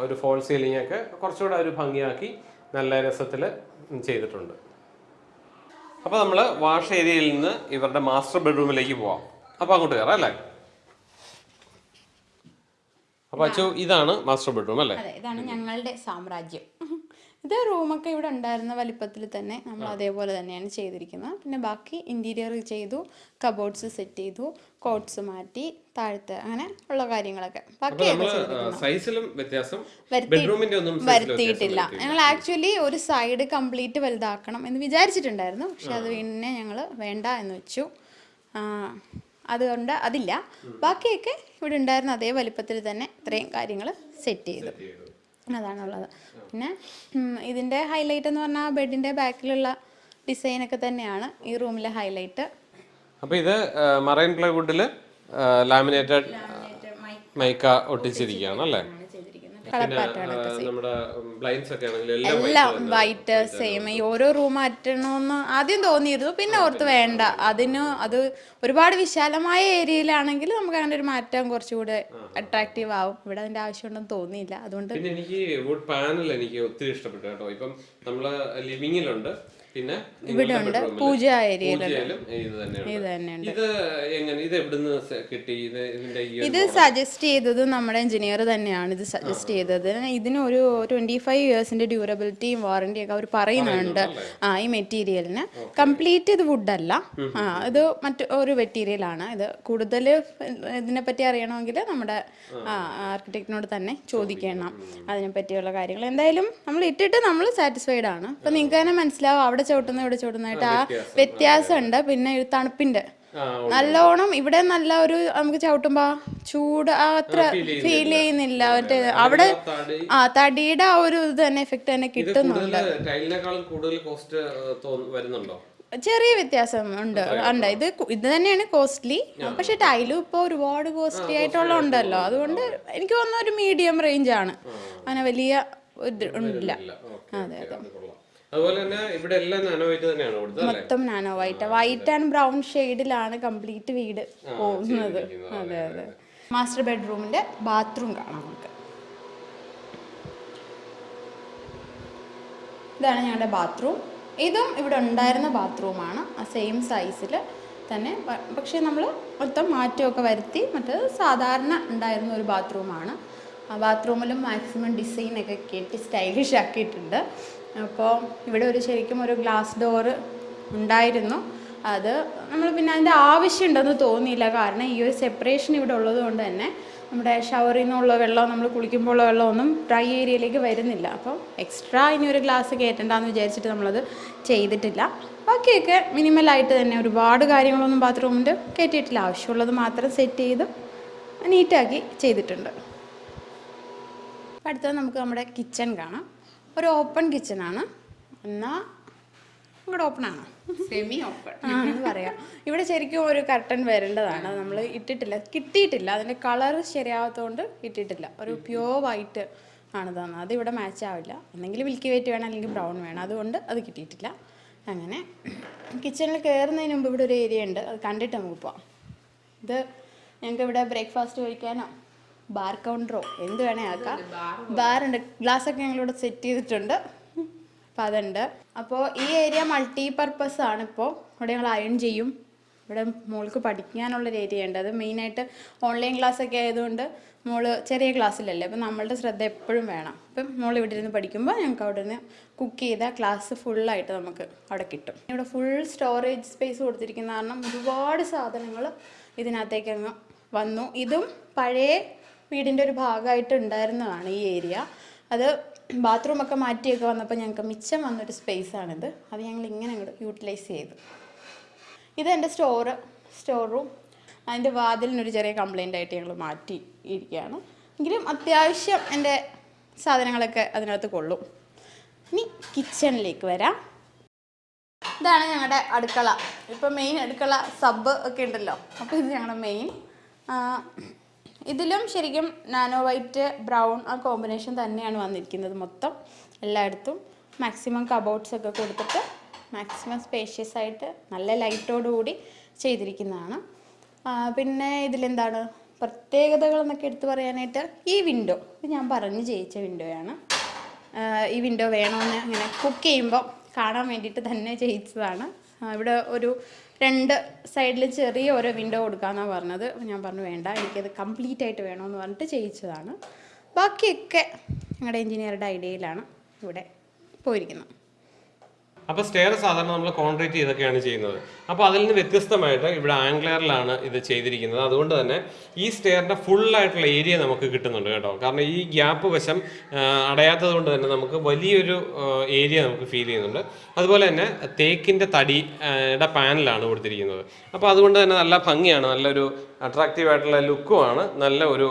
ഒരു ഫോൾ സീലിംഗ് ഒക്കെ കുറച്ചുകൂടെ ഒരു ഭംഗിയാക്കി നല്ല രസത്തിൽ ചെയ്തിട്ടുണ്ട്. അപ്പോൾ നമ്മൾ വാഷ് ഏരിയയിൽ നിന്ന് ഇവരുടെ മാസ്റ്റർ ബെഡ്റൂമിലേക്ക് പോവാം. അപ്പോൾ അങ്ങോട്ട് കയറാം അല്ലേ? അപ്പോൾ അച്ചു ഇതാണ്. മാസ്റ്റർ ബെഡ്റൂം അല്ലേ? അതെ ഇതാണ് ഞങ്ങളുടെ സാമ്രാജ്യം. ഇത് റൂമൊക്കെ ഇവിടെ ഉണ്ടായിരുന്ന വലിപ്പത്തിൽ തന്നെ നമ്മൾ അതേപോലെ തന്നെയാണ് ചെയ്തിരിക്കുന്നത്. പിന്നെ ബാക്കി ഇന്റീരിയർ ചെയ്തു കബോർഡ്സ് സെറ്റ് ചെയ്തു കോട്ട്സ് മാറ്റി താഴത്തെ അങ്ങനെ ഉള്ള കാര്യങ്ങളൊക്കെ. സൈസിലും വ്യത്യാസം വരുത്തിയിട്ടില്ല. ഞങ്ങൾ ആക്ച്വലി ഒരു സൈഡ് കംപ്ലീറ്റ് വലുതാക്കണം എന്ന് വിചാരിച്ചിട്ടുണ്ടായിരുന്നു. പക്ഷെ അത് പിന്നെ ഞങ്ങൾ വേണ്ട എന്ന് വെച്ചു. അതുകൊണ്ട് അതില്ല. ബാക്കിയൊക്കെ ഇവിടെ ഉണ്ടായിരുന്ന അതേ വലിപ്പത്തിൽ തന്നെ ഇത്രയും കാര്യങ്ങൾ സെറ്റ് ചെയ്തു. അതാണുള്ളത്. പിന്നെ ഇതിന്റെ ഹൈലൈറ്റ് എന്ന് പറഞ്ഞാൽ ബെഡിന്റെ ബാക്കിലുള്ള ഡിസൈനൊക്കെ തന്നെയാണ് ഈ റൂമിലെ ഹൈലൈറ്റ് അപ്പോൾ ഇത് മറൈൻ പ്ലൈവുഡിൽ ലാമിനേറ്റഡ് മൈക്ക ഒട്ടിച്ചിരിക്കുകയാണ് അല്ലേ? എല്ലാം വൈറ്റ് സെയിം ഈ ഓരോ റൂം മാറ്റണമെന്ന് ആദ്യം തോന്നിയിരുന്നു. പിന്നെ ഓർത്ത് വേണ്ട. അതിന് അത് ഒരുപാട് വിശാലമായ ഏരിയയിലാണെങ്കിൽ നമുക്ക് അങ്ങനെ ഒരു മാറ്റം കുറച്ചുകൂടെ അട്രാക്റ്റീവ് ആവും. ഇവിടെ അതിന്റെ ആവശ്യമുണ്ടെന്ന് തോന്നിയില്ല. അതുകൊണ്ട് പിന്നെ എനിക്ക് വുഡ് പാനൽ എനിക്ക് ഒത്തിരി ഇഷ്ടപ്പെട്ടു കേട്ടോ. ഇപ്പം നമ്മൾ ലിവിങ്ങിലുണ്ട് പിന്നെ ഇവിടെ ഉണ്ട് പൂജ ഇത് സജസ്റ്റ് ചെയ്തത് നമ്മുടെ എഞ്ചിനീയർ തന്നെയാണ്. ഇത് സജസ്റ്റ് ചെയ്തത്. ഇതിന് ഒരു ട്വന്റി ഫൈവ് ഇയേഴ്സിന്റെ ഡ്യൂറബിലിറ്റിയും വാറന്റിയും ഒക്കെ അവർ പറയുന്നുണ്ട്. ആ ഈ മെറ്റീരിയലിന് കംപ്ലീറ്റ് ഇത് വുഡ് അല്ല. ആ ഇത് മറ്റു ഒരു മെറ്റീരിയലാണ് ഇത് കൂടുതൽ ഇതിനെ പറ്റി അറിയണമെങ്കിൽ നമ്മുടെ ആർക്കിടെക്റ്റിനോട് തന്നെ ചോദിക്കണം. അതിനെ പറ്റിയുള്ള കാര്യങ്ങൾ. എന്തായാലും നമ്മൾ ഇട്ടിട്ട് നമ്മൾ സാറ്റിസ്ഫൈഡ് ആണ്. അപ്പൊ നിങ്ങൾക്ക് തന്നെ മനസ്സിലാവും. അവിടെ ചവിട്ടുന്ന ഇവിടെ ചവിട്ടുന്നതായിട്ട് ആ വ്യത്യാസമുണ്ട്. പിന്നെ ഒരു തണുപ്പിന്റെ നല്ലോണം ഇവിടെ നല്ല ഒരു നമുക്ക് ചവിട്ടുമ്പോ ചൂട് ആ അത്ര ഫീൽ ചെയ്യുന്നില്ല. മറ്റേ അവിടെ ആ തടിയുടെ ആ ഒരു ഇത് തന്നെ എഫക്ട് തന്നെ കിട്ടുന്നുണ്ട്. ചെറിയ വ്യത്യാസം ഉണ്ട്. ഉണ്ട്. ഇത് ഇത് തന്നെയാണ് കോസ്റ്റ്ലി പക്ഷെ ടൈലും ഇപ്പോൾ ഒരുപാട് കോസ്റ്റ്ലി ആയിട്ടുള്ള ഉണ്ടല്ലോ. അതുകൊണ്ട് എനിക്ക് തോന്നുന്ന ഒരു മീഡിയം റേഞ്ച് ആണ്. അങ്ങനെ വലിയ ഇത് ഇല്ല. അതെ അതെ. അതുപോലെ തന്നെ ഇവിടെ എല്ലാം തന്നെയാണ് കൊടുത്തത് അല്ലേ? മൊത്തം nano white white and brown ഷെയ്ഡിലാണ് കംപ്ലീറ്റ് വീട് പോകുന്നത്. അതെ അതെ മാസ്റ്റർ ബെഡ്റൂമിന്റെ ബാത്റൂം കാണാം നമുക്ക്. ഇതാണ് ഞങ്ങളുടെ ബാത്റൂം ഇതും ഇവിടെ ഉണ്ടായിരുന്ന ബാത്റൂമാണ് ആ സെയിം സൈസിൽ തന്നെ. പ- പക്ഷേ നമ്മൾ മൊത്തം മാറ്റമൊക്കെ വരുത്തി മറ്റേത് സാധാരണ ഉണ്ടായിരുന്ന ഒരു ബാത്റൂമാണ് ആ ബാത്റൂമിലും മാക്സിമം ഡിസൈനൊക്കെ കെട്ടി സ്റ്റൈലിഷ് ആക്കിയിട്ടുണ്ട്. അപ്പോൾ ഇവിടെ ഒരു ശരിക്കും ഒരു ഗ്ലാസ് ഡോറ് ഉണ്ടായിരുന്നു. അത് നമ്മൾ പിന്നെ അതിന്റെ ആവശ്യമുണ്ടെന്ന് തോന്നിയില്ല. കാരണം ഈ ഒരു സെപ്പറേഷൻ ഇവിടെ ഉള്ളത് കൊണ്ട് തന്നെ നമ്മുടെ ഷവറിൽ നിന്നുള്ള വെള്ളം നമ്മൾ കുളിക്കുമ്പോൾ ഉള്ള വെള്ളമൊന്നും ഡ്രൈ ഏരിയയിലേക്ക് വരുന്നില്ല. അപ്പോൾ എക്സ്ട്രാ ഇനി ഒരു ഗ്ലാസ് കയറ്റണ്ടെന്ന് വിചാരിച്ചിട്ട് നമ്മളത് ചെയ്തിട്ടില്ല. ബാക്കിയൊക്കെ മിനിമലായിട്ട് തന്നെ ഒരുപാട് കാര്യങ്ങളൊന്നും ബാത്റൂമിന്റെ കയറ്റിയിട്ടില്ല. ആവശ്യമുള്ളത് മാത്രം സെറ്റ് ചെയ്ത് നീറ്റാക്കി ചെയ്തിട്ടുണ്ട്. അടുത്തത് നമുക്ക് നമ്മുടെ കിച്ചൺ കാണാം. ഒരു ഓപ്പൺ കിച്ചണാണ് എന്നാൽ ഇവിടെ ഓപ്പൺ ആണ്? സെമി ഓപ്പൺ ആണെന്ന് എന്ന് പറയാം. ഇവിടെ ശരിക്കും ഒരു കർട്ടൻ വരേണ്ടതാണ്. നമ്മൾ ഇട്ടിട്ടില്ല. കിട്ടിയിട്ടില്ല. അതിന്റെ കളർ ശരിയാവാത്തതുകൊണ്ട് ഇട്ടിട്ടില്ല. ഒരു പ്യോർ വൈറ്റ് ആണ് തന്നത്. അത് ഇവിടെ മാച്ച് ആവില്ല. എന്തെങ്കിലും മിൽക്കി വൈറ്റ് വേണം അല്ലെങ്കിൽ ബ്രൗൺ വേണം. അതുകൊണ്ട് അത് കിട്ടിയിട്ടില്ല. അങ്ങനെ കിച്ചണിൽ കയറുന്നതിന് മുമ്പ് ഇവിടെ ഒരു ഏരിയ ഉണ്ട്. അത് കണ്ടിട്ട് നമുക്ക് പോവാം. ഇത് ഞങ്ങൾക്ക് ഇവിടെ ബ്രേക്ക്ഫാസ്റ്റ് കഴിക്കാനോ? ബാർ കൗണ്ടറോ? എന്ത് വേണേ ആക്കാം. ബാറുണ്ട്. ഗ്ലാസ്സൊക്കെ ഞങ്ങളിവിടെ സെറ്റ് ചെയ്തിട്ടുണ്ട്. അപ്പം അതുണ്ട്. അപ്പോൾ ഈ ഏരിയ മൾട്ടി പർപ്പസ് ആണ് ഇപ്പോൾ ഇവിടെ ഞങ്ങൾ അയൺ ചെയ്യും. ഇവിടെ മോൾക്ക് പഠിക്കാനുള്ളൊരു ഏരിയ ഉണ്ട്. അത് മെയിനായിട്ട് ഓൺലൈൻ ക്ലാസ് ഒക്കെ ആയതുകൊണ്ട് മോൾ ചെറിയ ക്ലാസ്സിലല്ലേ അപ്പം നമ്മളുടെ ശ്രദ്ധ എപ്പോഴും വേണം. അപ്പം മോൾ ഇവിടെ ഇരുന്ന് പഠിക്കുമ്പോൾ ഞങ്ങൾക്ക് അവിടെ നിന്ന് കുക്ക് ചെയ്ത ക്ലാസ് ഫുള്ളായിട്ട് നമുക്ക് അവിടെ കിട്ടും. ഇവിടെ ഫുൾ സ്റ്റോറേജ് സ്പേസ് കൊടുത്തിരിക്കുന്ന കാരണം ഒരുപാട് സാധനങ്ങൾ ഇതിനകത്തേക്ക് അങ്ങ് വന്നു. ഇതും പഴയ വീടിന്റെ ഒരു ഭാഗമായിട്ട് ഉണ്ടായിരുന്നതാണ് ഈ ഏരിയ. അത് ബാത്റൂമൊക്കെ മാറ്റിയൊക്കെ വന്നപ്പോൾ ഞങ്ങൾക്ക് മിച്ചം വന്നൊരു സ്പേസ് ആണിത് അത് ഞങ്ങൾ ഇങ്ങനെ അങ്ങോട്ട് യൂട്ടിലൈസ് ചെയ്തു. ഇത് എന്റെ സ്റ്റോറ് സ്റ്റോർ റൂം. അതിന്റെ വാതിലിനൊരു ചെറിയ കംപ്ലൈന്റ് ആയിട്ട് ഞങ്ങൾ മാറ്റി ഇരിക്കുകയാണ് എങ്കിലും അത്യാവശ്യം എന്റെ സാധനങ്ങളൊക്കെ അതിനകത്ത് കൊള്ളും. ഇനി കിച്ചണിലേക്ക് വരാം. ഇതാണ് ഞങ്ങളുടെ അടുക്കള. ഇപ്പം മെയിൻ അടുക്കള സബ് ഒക്കെ ഉണ്ടല്ലോ. അപ്പോൾ ഇത് ഞങ്ങളുടെ മെയിൻ ഇതിലും ശരിക്കും നാനോ വൈറ്റ് ബ്രൗൺ ആ കോമ്പിനേഷൻ തന്നെയാണ് വന്നിരിക്കുന്നത് മൊത്തം എല്ലായിടത്തും. മാക്സിമം കബോർഡ്സ് ഒക്കെ കൊടുത്തിട്ട് മാക്സിമം സ്പേഷ്യസ് ആയിട്ട് നല്ല ലൈറ്റോടുകൂടി ചെയ്തിരിക്കുന്നതാണ്. പിന്നെ ഇതിലെന്താണ്? പ്രത്യേകതകൾ എന്നൊക്കെ എടുത്തു പറയാനായിട്ട് ഈ വിൻഡോ ഇത് ഞാൻ പറഞ്ഞ് ജയിച്ച വിൻഡോയാണ്. ഈ വിൻഡോ വേണമെന്ന് ഇങ്ങനെ കുക്ക് ചെയ്യുമ്പോൾ കാണാൻ വേണ്ടിയിട്ട് തന്നെ ചെയ്യിച്ചതാണ് ഇവിടെ ഒരു രണ്ട് സൈഡിൽ ചെറിയ ഓരോ വിൻഡോ കൊടുക്കാമെന്നാണ് പറഞ്ഞത്. ഞാൻ പറഞ്ഞു വേണ്ട എനിക്കത് കംപ്ലീറ്റ് ആയിട്ട് വേണമെന്ന് പറഞ്ഞിട്ട് ചെയ്യിച്ചതാണ്. ബാക്കിയൊക്കെ ഞങ്ങളുടെ എൻജിനീയറുടെ ഐഡിയയിലാണ് ഇവിടെ പോയിരിക്കുന്നത്. അപ്പോൾ സ്റ്റെയർ സാധാരണ നമ്മൾ കോൺക്രീറ്റ് ചെയ്തൊക്കെയാണ് ചെയ്യുന്നത്. അപ്പോൾ അതിൽ നിന്ന് വ്യത്യസ്തമായിട്ട് ഇവിടെ ആംഗ്ലറിലാണ് ഇത് ചെയ്തിരിക്കുന്നത്. അതുകൊണ്ട് തന്നെ ഈ സ്റ്റെയറിന്റെ ഫുള്ളായിട്ടുള്ള ഏരിയ നമുക്ക് കിട്ടുന്നുണ്ട് കേട്ടോ. കാരണം ഈ ഗ്യാപ്പ് വശം അടയാത്തത് കൊണ്ട് തന്നെ നമുക്ക് വലിയൊരു ഏരിയ നമുക്ക് ഫീൽ ചെയ്യുന്നുണ്ട്. അതുപോലെ തന്നെ തേക്കിന്റെ തടി ആ, യുടെ പാനലാണ് കൊടുത്തിരിക്കുന്നത്. അപ്പോൾ അതുകൊണ്ട് തന്നെ നല്ല ഭംഗിയാണ്. നല്ലൊരു അട്രാക്റ്റീവ് ആയിട്ടുള്ള ലുക്കുമാണ് നല്ല ഒരു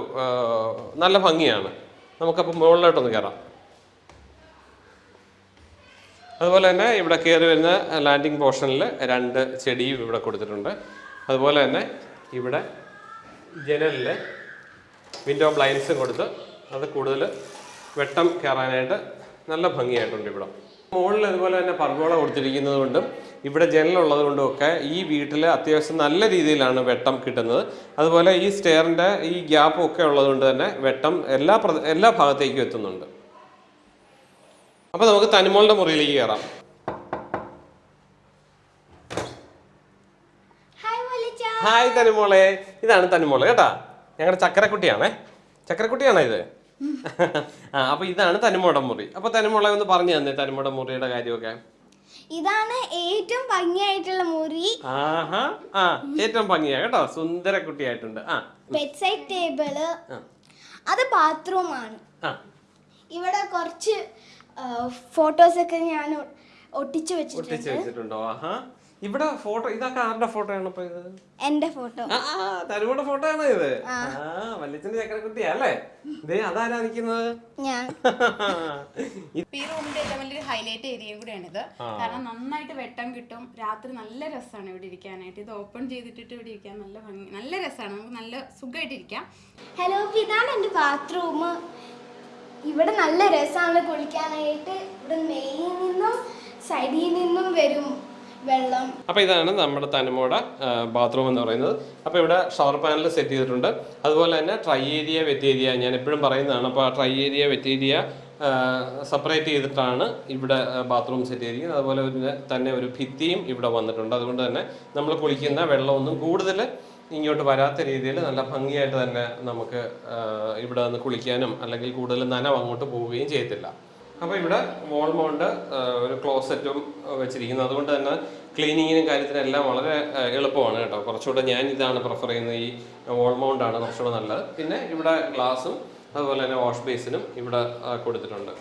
നല്ല ഭംഗിയാണ്. നമുക്കപ്പോൾ മുകളിലോട്ടൊന്ന് കയറാം അതുപോലെ തന്നെ ഇവിടെ കയറി വരുന്ന ലാൻഡിങ് പോർഷനിൽ രണ്ട് ചെടിയും ഇവിടെ കൊടുത്തിട്ടുണ്ട്. അതുപോലെ തന്നെ ഇവിടെ ജനലിൽ വിൻഡോ ബ്ലൈൻഡ്സും കൊടുത്ത് അത് കൂടുതൽ വെട്ടം കയറാനായിട്ട് നല്ല ഭംഗിയായിട്ടുണ്ട് ഇവിടെ. മുകളിൽ അതുപോലെ തന്നെ പർഗോള കൊടുത്തിരിക്കുന്നത് കൊണ്ടും ഇവിടെ ജനലുള്ളത് കൊണ്ടും ഒക്കെ ഈ വീട്ടിൽ അത്യാവശ്യം നല്ല രീതിയിലാണ് വെട്ടം കിട്ടുന്നത്. അതുപോലെ ഈ സ്റ്റെയറിന്റെ ഈ ഗ്യാപ്പും ഒക്കെ ഉള്ളതുകൊണ്ട് തന്നെ വെട്ടം എല്ലാ എല്ലാ ഭാഗത്തേക്കും എത്തുന്നുണ്ട്. അപ്പൊ നമുക്ക് തനിമോളുടെ മുറിയിലേക്ക് കയറാം ഹായ് തനിമോളെ. ഇതാണ് തനിമോൾ കേട്ടാ? ഞങ്ങളുടെ ചക്കരക്കുട്ടിയാണേ. ചക്കരക്കുട്ടിയാണോ ഇത്? ആ അപ്പൊ ഇതാണ് തനിമോടെ മുറി. അപ്പൊ തനിമോളെ ഒന്ന് പറഞ്ഞു തന്നെ തനിമോടെ മുറിയുടെ കാര്യമൊക്കെ. ഇതാണ് ഏറ്റവും ഭംഗിയായിട്ടുള്ള മുറി. ആഹാ ആ ഏറ്റവും ഭംഗിയാ കേട്ടോ? സുന്ദര കുട്ടിയായിട്ടുണ്ട് ആ. ബെഡ് സൈഡ് ടേബിൾ അത് ബാത്റൂമാണ് ഇവിടെ കുറച്ച് ഫോട്ടോസ് ഒക്കെ ഞാൻ ഒട്ടിച്ചു ഒട്ടിച്ച് വെച്ചിട്ടുണ്ട്. വെച്ചിട്ടുണ്ടോ? ആഹാ. ഇവിടെ ഫോട്ടോ ഇതൊക്കെ ആരുടെ ഫോട്ടോ ആണ് ഇപ്പൊ ഇത്? എന്റെ ഫോട്ടോ. ആ തനിമോടെ ഫോട്ടോ ആണോ ഇത്. ആ. വല്യച്ഛന്റെ ചക്കരക്കുട്ടിയാ അല്ലേ? ദേ അതാരാ നിക്കുന്നത് ഞാൻ. ഈ റൂമിന്റെ ഏറ്റവും വലിയൊരു ഹൈലൈറ്റ് ഏരിയ കൂടെയാണിത് കാരണം നന്നായിട്ട് വെട്ടം കിട്ടും. രാത്രി നല്ല രസമാണ് ഇവിടെ ഇരിക്കാനായിട്ട്. ഇത് ഓപ്പൺ ചെയ്തിട്ടിട്ട് ഇവിടെ ഇരിക്കാൻ നല്ല ഭംഗി നല്ല രസമാണ്. നമുക്ക് നല്ല സുഖമായിട്ടിരിക്കാം ഹലോ ഇപ്പൊ ഇതാണ് എന്റെ ബാത്റൂം ഇവിടെ നല്ല രസമാണ് കുളിക്കാനായിട്ട്. ഇവിടെ മെയിൽ നിന്നും സൈഡിൽ നിന്നും വരും വെള്ളം. അപ്പോൾ ഇതാണ് നമ്മുടെ തനിമോടെ ബാത്റൂം എന്ന് പറയുന്നത്. അപ്പോൾ ഇവിടെ ഷവർ പാനൽ സെറ്റ് ചെയ്തിട്ടുണ്ട്. അതുപോലെ തന്നെ ട്രൈ ഏരിയ വെറ്റ് ഏരിയ ഞാൻ എപ്പോഴും പറയുന്നതാണ്. അപ്പോൾ ആ dry area wet area separate ചെയ്തിട്ടാണ് ഇവിടെ ബാത്റൂം സെറ്റ് ചെയ്തിരിക്കുന്നത്. അതുപോലെ തന്നെ ഒരു ഭിത്തിയും ഇവിടെ വന്നിട്ടുണ്ട്. അതുകൊണ്ട് തന്നെ നമ്മൾ കുളിക്കുന്ന വെള്ളമൊന്നും കൂടുതൽ ഇങ്ങോട്ട് വരാത്ത രീതിയിൽ നല്ല ഭംഗിയായിട്ട് തന്നെ നമുക്ക് ഇവിടെ നിന്ന് കുളിക്കാനും അല്ലെങ്കിൽ കൂടുതൽ നനവ് അങ്ങോട്ട് പോവുകയും ചെയ്യത്തില്ല. അപ്പോൾ ഇവിടെ വോൾ മൗണ്ട് ഒരു ക്ലോസറ്റും വെച്ചിരിക്കുന്നു. അതുകൊണ്ട് തന്നെ ക്ലീനിങ്ങിനും കാര്യത്തിനും എല്ലാം വളരെ എളുപ്പമാണ് കേട്ടോ. കുറച്ചുകൂടെ ഞാൻ ഇതാണ് പ്രിഫർ ചെയ്യുന്നത്. ഈ വോൾ മൗണ്ടാണ് കുറച്ചുകൂടെ നല്ലത്. പിന്നെ ഇവിടെ ഗ്ലാസും അതുപോലെ തന്നെ വാഷ് ബേസിനും ഇവിടെ കൊടുത്തിട്ടുണ്ട്.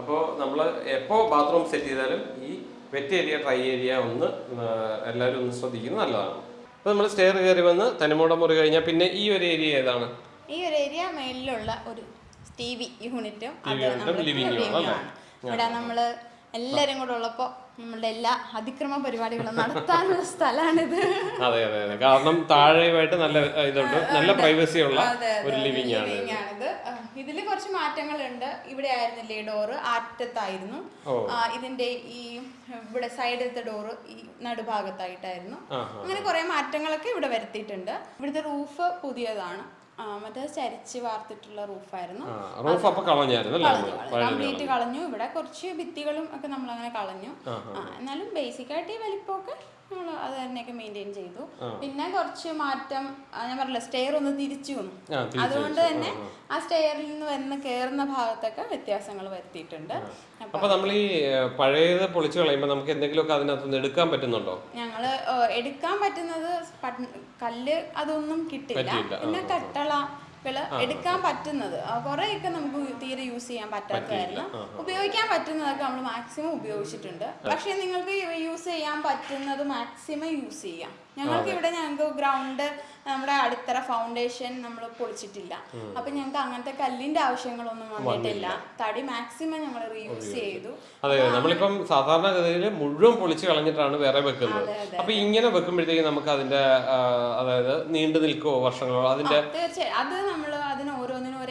അപ്പോൾ നമ്മൾ എപ്പോൾ ബാത്റൂം സെറ്റ് ചെയ്താലും ഈ വെറ്റ് ഏരിയ ഡ്രൈ ഏരിയ ഒന്ന് എല്ലാവരും ഒന്ന് ശ്രദ്ധിക്കുന്നത് നല്ലതാണ്. അപ്പോൾ നമ്മൾ സ്റ്റെയർ കയറി വന്ന് തനിമൂടം മുറി കഴിഞ്ഞാൽ പിന്നെ ഈ ഒരു ഏരിയ ഏതാണ്? ഈ ഒരു ഏരിയ മേളിലുള്ള ഒരു ടി വി യൂണിറ്റും. ഇവിടെ നമ്മൾ എല്ലാരും കൂടെ ഉള്ളപ്പോ നമ്മളുടെ എല്ലാ അതിക്രമ പരിപാടികളും നടത്താനുള്ള സ്ഥലമാണിത് അതെ അതെ അതെ. കാരണം താഴെയുമായിട്ട് നല്ല ഇതുണ്ട്. നല്ല പ്രൈവസി ഉള്ള ഒരു ലിവിംഗ് ആണ്. ഇതിൽ കുറച്ച് മാറ്റങ്ങളുണ്ട്. ഇവിടെ ആയിരുന്നില്ലേ ഡോറ് ആറ്റത്തായിരുന്നു. ഇതിന്റെ ഈ ഇവിടെ സൈഡിലത്തെ ഡോറ് ഈ നടുഭാഗത്തായിട്ടായിരുന്നു. അങ്ങനെ കുറെ മാറ്റങ്ങളൊക്കെ ഇവിടെ വരുത്തിയിട്ടുണ്ട്. ഇവിടുത്തെ റൂഫ് പുതിയതാണ്. മറ്റേ ചരിച്ച് വാർത്തിട്ടുള്ള റൂഫായിരുന്നു റൂഫ് അപ്പൊ കളഞ്ഞായിരുന്നു കംപ്ലീറ്റ് കളഞ്ഞു ഇവിടെ കുറച്ച് ഭിത്തികളും ഒക്കെ നമ്മൾ അങ്ങനെ കളഞ്ഞു എന്നാലും ബേസിക് ആയിട്ട് ഈ വലിപ്പമൊക്കെ നമ്മൾ അത് തന്നെയൊക്കെ മെയിന്റെയിൻ ചെയ്തു. പിന്നെ കുറച്ച് മാറ്റം ഞാൻ പറഞ്ഞില്ല സ്റ്റെയർ ഒന്ന് തിരിച്ചു വന്നു. അതുകൊണ്ട് തന്നെ ആ സ്റ്റെയറിൽ നിന്ന് വന്ന് കയറുന്ന ഭാഗത്തൊക്കെ വ്യത്യാസങ്ങൾ വരുത്തിയിട്ടുണ്ട്. അപ്പൊ നമ്മൾ ഈ പഴയത് പൊളിച്ചു കളയുമ്പോൾ നമുക്ക് എന്തെങ്കിലുമൊക്കെ അതിനകത്തുനിന്ന് എടുക്കാൻ പറ്റുന്നുണ്ടോ? ഞങ്ങൾ എടുക്കാൻ പറ്റുന്നത് കല്ല് അതൊന്നും കിട്ടില്ല പിന്നെ കട്ടളകൾ എടുക്കാൻ പറ്റുന്നത്. കുറേയൊക്കെ നമുക്ക് തീരെ യൂസ് ചെയ്യാൻ പറ്റാത്തതായിരുന്നു ഉപയോഗിക്കാൻ പറ്റുന്നതൊക്കെ നമ്മൾ മാക്സിമം ഉപയോഗിച്ചിട്ടുണ്ട്. പക്ഷേ നിങ്ങൾക്ക് യൂസ് ചെയ്യാൻ പറ്റുന്നത് മാക്സിമം യൂസ് ചെയ്യാം. ഞങ്ങൾക്ക് ഇവിടെ ഞങ്ങൾക്ക് ഗ്രൗണ്ട് നമ്മുടെ അടിത്തറ ഫൗണ്ടേഷൻ നമ്മൾ പൊളിച്ചിട്ടില്ല. അപ്പൊ ഞങ്ങൾക്ക് അങ്ങനത്തെ കല്ലിന്റെ ആവശ്യങ്ങളൊന്നും വന്നിട്ടില്ല. തടി മാക്സിമം ഞങ്ങൾ റീയൂസ് ചെയ്തു. അതെ നമ്മളിപ്പം സാധാരണഗതിയിൽ മുഴുവൻ പൊളിച്ച് കളഞ്ഞിട്ടാണ് വേറെ വെക്കുന്നത്. അപ്പൊ ഇങ്ങനെ വെക്കുമ്പോഴത്തേക്ക് നമുക്ക് അതിന്റെ അതായത് നീണ്ടു നിൽക്കുവോ വർഷങ്ങളോ? അതിന്റെ തീർച്ചയായും. അത് നമ്മൾ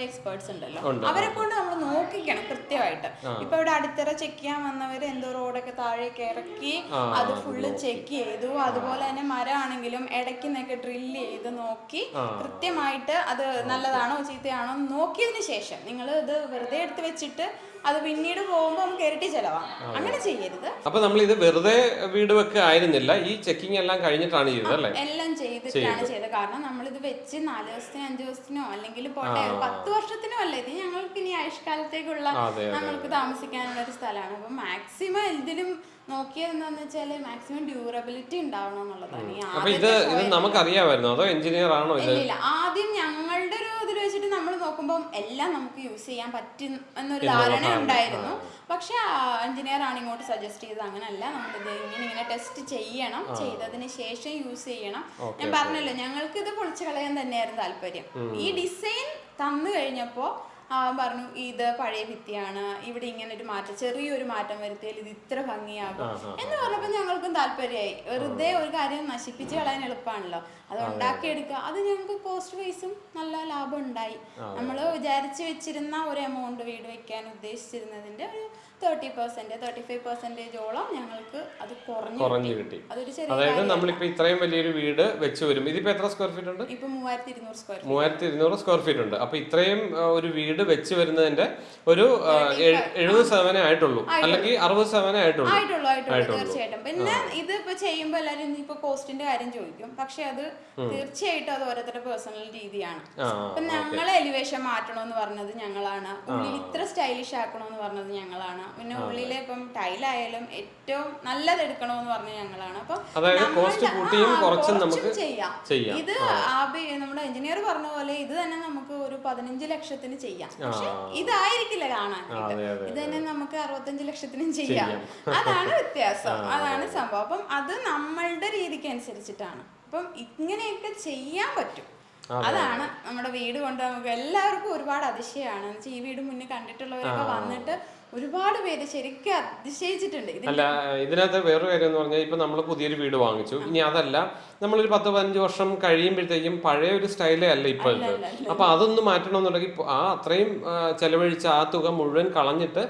എക്സ്പേർട്സ് ഉണ്ടല്ലോ. അവരെ കൊണ്ട് നമ്മൾ നോക്കിക്കണം കൃത്യമായിട്ട്. ഇപ്പൊ ഇവിടെ അടിത്തറ ചെക്ക് ചെയ്യാൻ വന്നവര് എന്തോ റോഡൊക്കെ താഴേക്ക് ഇറക്കി അത് ഫുള്ള് ചെക്ക് ചെയ്തു. അതുപോലെ തന്നെ മരമാണെങ്കിലും ഇടയ്ക്ക് നിന്നൊക്കെ ഡ്രില്ല് ചെയ്ത് നോക്കി കൃത്യമായിട്ട് അത് നല്ലതാണോ ചീത്തയാണോ നോക്കിയതിന് ശേഷം നിങ്ങൾ ഇത് വെറുതെ എടുത്ത് വെച്ചിട്ട് അത് പിന്നീട് പോകുമ്പോൾ നമുക്ക് ഇരട്ടി ചെലവാണ് അങ്ങനെ ചെയ്യരുത്. അപ്പൊ നമ്മൾ ഇത് വെറുതെ വീട് വെക്കുക ആയിരുന്നില്ല. ഈ ചെക്കിംഗ് എല്ലാം കഴിഞ്ഞിട്ടാണ് ചെയ്തത് അല്ലേ? എല്ലാം ചെയ്തിട്ടാണ് ചെയ്തത്. കാരണം നമ്മൾ ഇത് വെച്ച് നാല് ദിവസത്തിനോ അഞ്ചു ദിവസത്തിനോ അല്ലെങ്കിൽ പോട്ടെ പത്ത് വർഷത്തിനോ അല്ല ഇത് ഞങ്ങൾക്ക് ഇനി ആയുഷ്കാലത്തേക്കുള്ള നമ്മൾക്ക് താമസിക്കാനുള്ള ഒരു സ്ഥലമാണ്. അപ്പൊ മാക്സിമം ഇതിലും നോക്കിയത് എന്താന്ന് വെച്ചാൽ മാക്സിമം ഡ്യൂറബിലിറ്റി ഉണ്ടാവണം എന്നുള്ളതാണ് ഇത് ഇത് നമുക്കറിയാമായിരുന്നു. അതോ എഞ്ചിനീയർ ആണോ ഇല്ല ആദ്യം ഞങ്ങളുടെ ഒരു ഇതിൽ വെച്ചിട്ട് നമ്മൾ നോക്കുമ്പോൾ എല്ലാം നമുക്ക് യൂസ് ചെയ്യാൻ പറ്റും എന്നൊരു ധാരണ ഉണ്ടായിരുന്നു. പക്ഷെ എഞ്ചിനീയർ ആണ് ഇങ്ങോട്ട് സജസ്റ്റ് ചെയ്തത്. അങ്ങനല്ല. നമ്മളിത് ഇങ്ങനെ ഇങ്ങനെ ടെസ്റ്റ് ചെയ്യണം. ചെയ്തതിന് ശേഷം യൂസ് ചെയ്യണം. ഞാൻ പറഞ്ഞല്ലോ ഞങ്ങൾക്ക് ഇത് പൊളിച്ചു കളയാൻ തന്നെയായിരുന്നു താല്പര്യം. ഈ ഡിസൈൻ തന്നു കഴിഞ്ഞപ്പോൾ അവൻ പറഞ്ഞു ഇത് പഴയ ഭിത്തിയാണ്. ഇവിടെ ഇങ്ങനെ ഒരു മാറ്റം ചെറിയൊരു മാറ്റം വരുത്തിയാൽ ഇത് ഇത്ര ഭംഗിയാകും. എന്ന് പറഞ്ഞപ്പോൾ ഞങ്ങൾക്കും താല്പര്യമായി. വെറുതെ ഒരു കാര്യം നശിപ്പിച്ച് കളയാൻ എളുപ്പമാണല്ലോ. അത് ഉണ്ടാക്കിയെടുക്കുക അത്. ഞങ്ങൾക്ക് കോസ്റ്റ് വൈസും നല്ല ലാഭം ഉണ്ടായി. നമ്മൾ വിചാരിച്ചു വെച്ചിരുന്ന ഒരു എമൗണ്ട് വീട് വെക്കാൻ ഉദ്ദേശിച്ചിരുന്നതിന്റെ ഒരു തേർട്ടി പെർസെന്റ് തേർട്ടി ഫൈവ് പെർസെന്റേജോളം ഞങ്ങൾക്ക് അത് കുറഞ്ഞു കുറഞ്ഞു കിട്ടി. അതൊരു ചെറിയ അതായത്. നമ്മളിപ്പോ ഇത്രയും വലിയൊരു വീട് വെച്ച് വരും ഇതിപ്പോ എത്ര സ്ക്വയർ ഫീറ്റ് ഉണ്ട്? ഇപ്പൊ മൂവായിരത്തി ഇരുന്നൂറ് സ്ക്വയർ മൂവായിരത്തി ഇരുന്നൂറ് സ്ക്വയർ ഫീറ്റ് ഉണ്ട്. അപ്പൊ ഇത്രയും ആ, ഒരു വീട് വെച്ച് വരുന്നതിന്റെ ഒരു ആ, എഴ്- എഴുപത് ശതമാനം ആയിട്ടുള്ളൂ. അല്ലെങ്കിൽ അറുപത് ശതമാനം ആയിട്ടുള്ളൂ. ആയിട്ടുള്ളൂ ആയിട്ടുള്ളൂ തീർച്ചയായിട്ടും. പിന്നെ ഇത് ഇപ്പൊ ചെയ്യുമ്പോ എല്ലാരും ഇപ്പൊ കോസ്റ്റിന്റെ കാര്യം ചോദിക്കും. പക്ഷെ അത് തീർച്ചയായിട്ടും അത് ഓരോരുത്തരുടെ പേഴ്സണൽ രീതിയാണ്. അപ്പൊ ഞങ്ങളെ എലിവേഷൻ മാറ്റണമെന്ന് പറഞ്ഞത് ഞങ്ങളാണ്. ഉള്ളിൽ ഇത്ര സ്റ്റൈലിഷ് ആക്കണമെന്ന് പറഞ്ഞത് ഞങ്ങളാണ്. പിന്നെ ഉള്ളിലെ ഇപ്പം ടൈലായാലും ഏറ്റവും നല്ലത് എടുക്കണമെന്ന് പറഞ്ഞ ഞങ്ങളാണ്. അപ്പൊ കുറച്ചും ചെയ്യാം. ഇത് ആബി നമ്മുടെ എഞ്ചിനീയർ പറഞ്ഞ പോലെ ഇത് തന്നെ നമുക്ക് ഒരു പതിനഞ്ച് ലക്ഷത്തിന് ചെയ്യാം. പക്ഷെ ഇതായിരിക്കില്ല കാണാനായിട്ട് അതെ, ഇത് തന്നെ നമുക്ക് അറുപത്തഞ്ച് ലക്ഷത്തിനും ചെയ്യാം. അതാണ് വ്യത്യാസം. അതാണ് സംഭവം. അപ്പം അത് നമ്മളുടെ രീതിക്ക് അനുസരിച്ചിട്ടാണ്. അപ്പം ഇങ്ങനെയൊക്കെ ചെയ്യാൻ പറ്റും. അതാണ് നമ്മുടെ വീട് കൊണ്ട് നമുക്ക് എല്ലാവർക്കും ഒരുപാട് അതിശയമാണ്. ഈ വീട് മുന്നേ കണ്ടിട്ടുള്ളവരൊക്കെ വന്നിട്ട് ഒരുപാട് പേര് ശരിക്കും അതിശയിച്ചിട്ടുണ്ട്. അല്ല ഇതിനകത്ത് വേറൊരു കാര്യം എന്ന് പറഞ്ഞാൽ ഇപ്പൊ നമ്മൾ പുതിയൊരു വീട് വാങ്ങിച്ചു. ഇനി അതല്ല നമ്മളൊരു പത്ത് പതിനഞ്ച് വർഷം കഴിയുമ്പോഴത്തേക്കും പഴയ ഒരു സ്റ്റൈലേ അല്ല ഇപ്പൊ അപ്പൊ അതൊന്ന് മാറ്റണമെന്നുണ്ടെങ്കിൽ ആ അത്രയും ചെലവഴിച്ച ആ തുക മുഴുവൻ കളഞ്ഞിട്ട്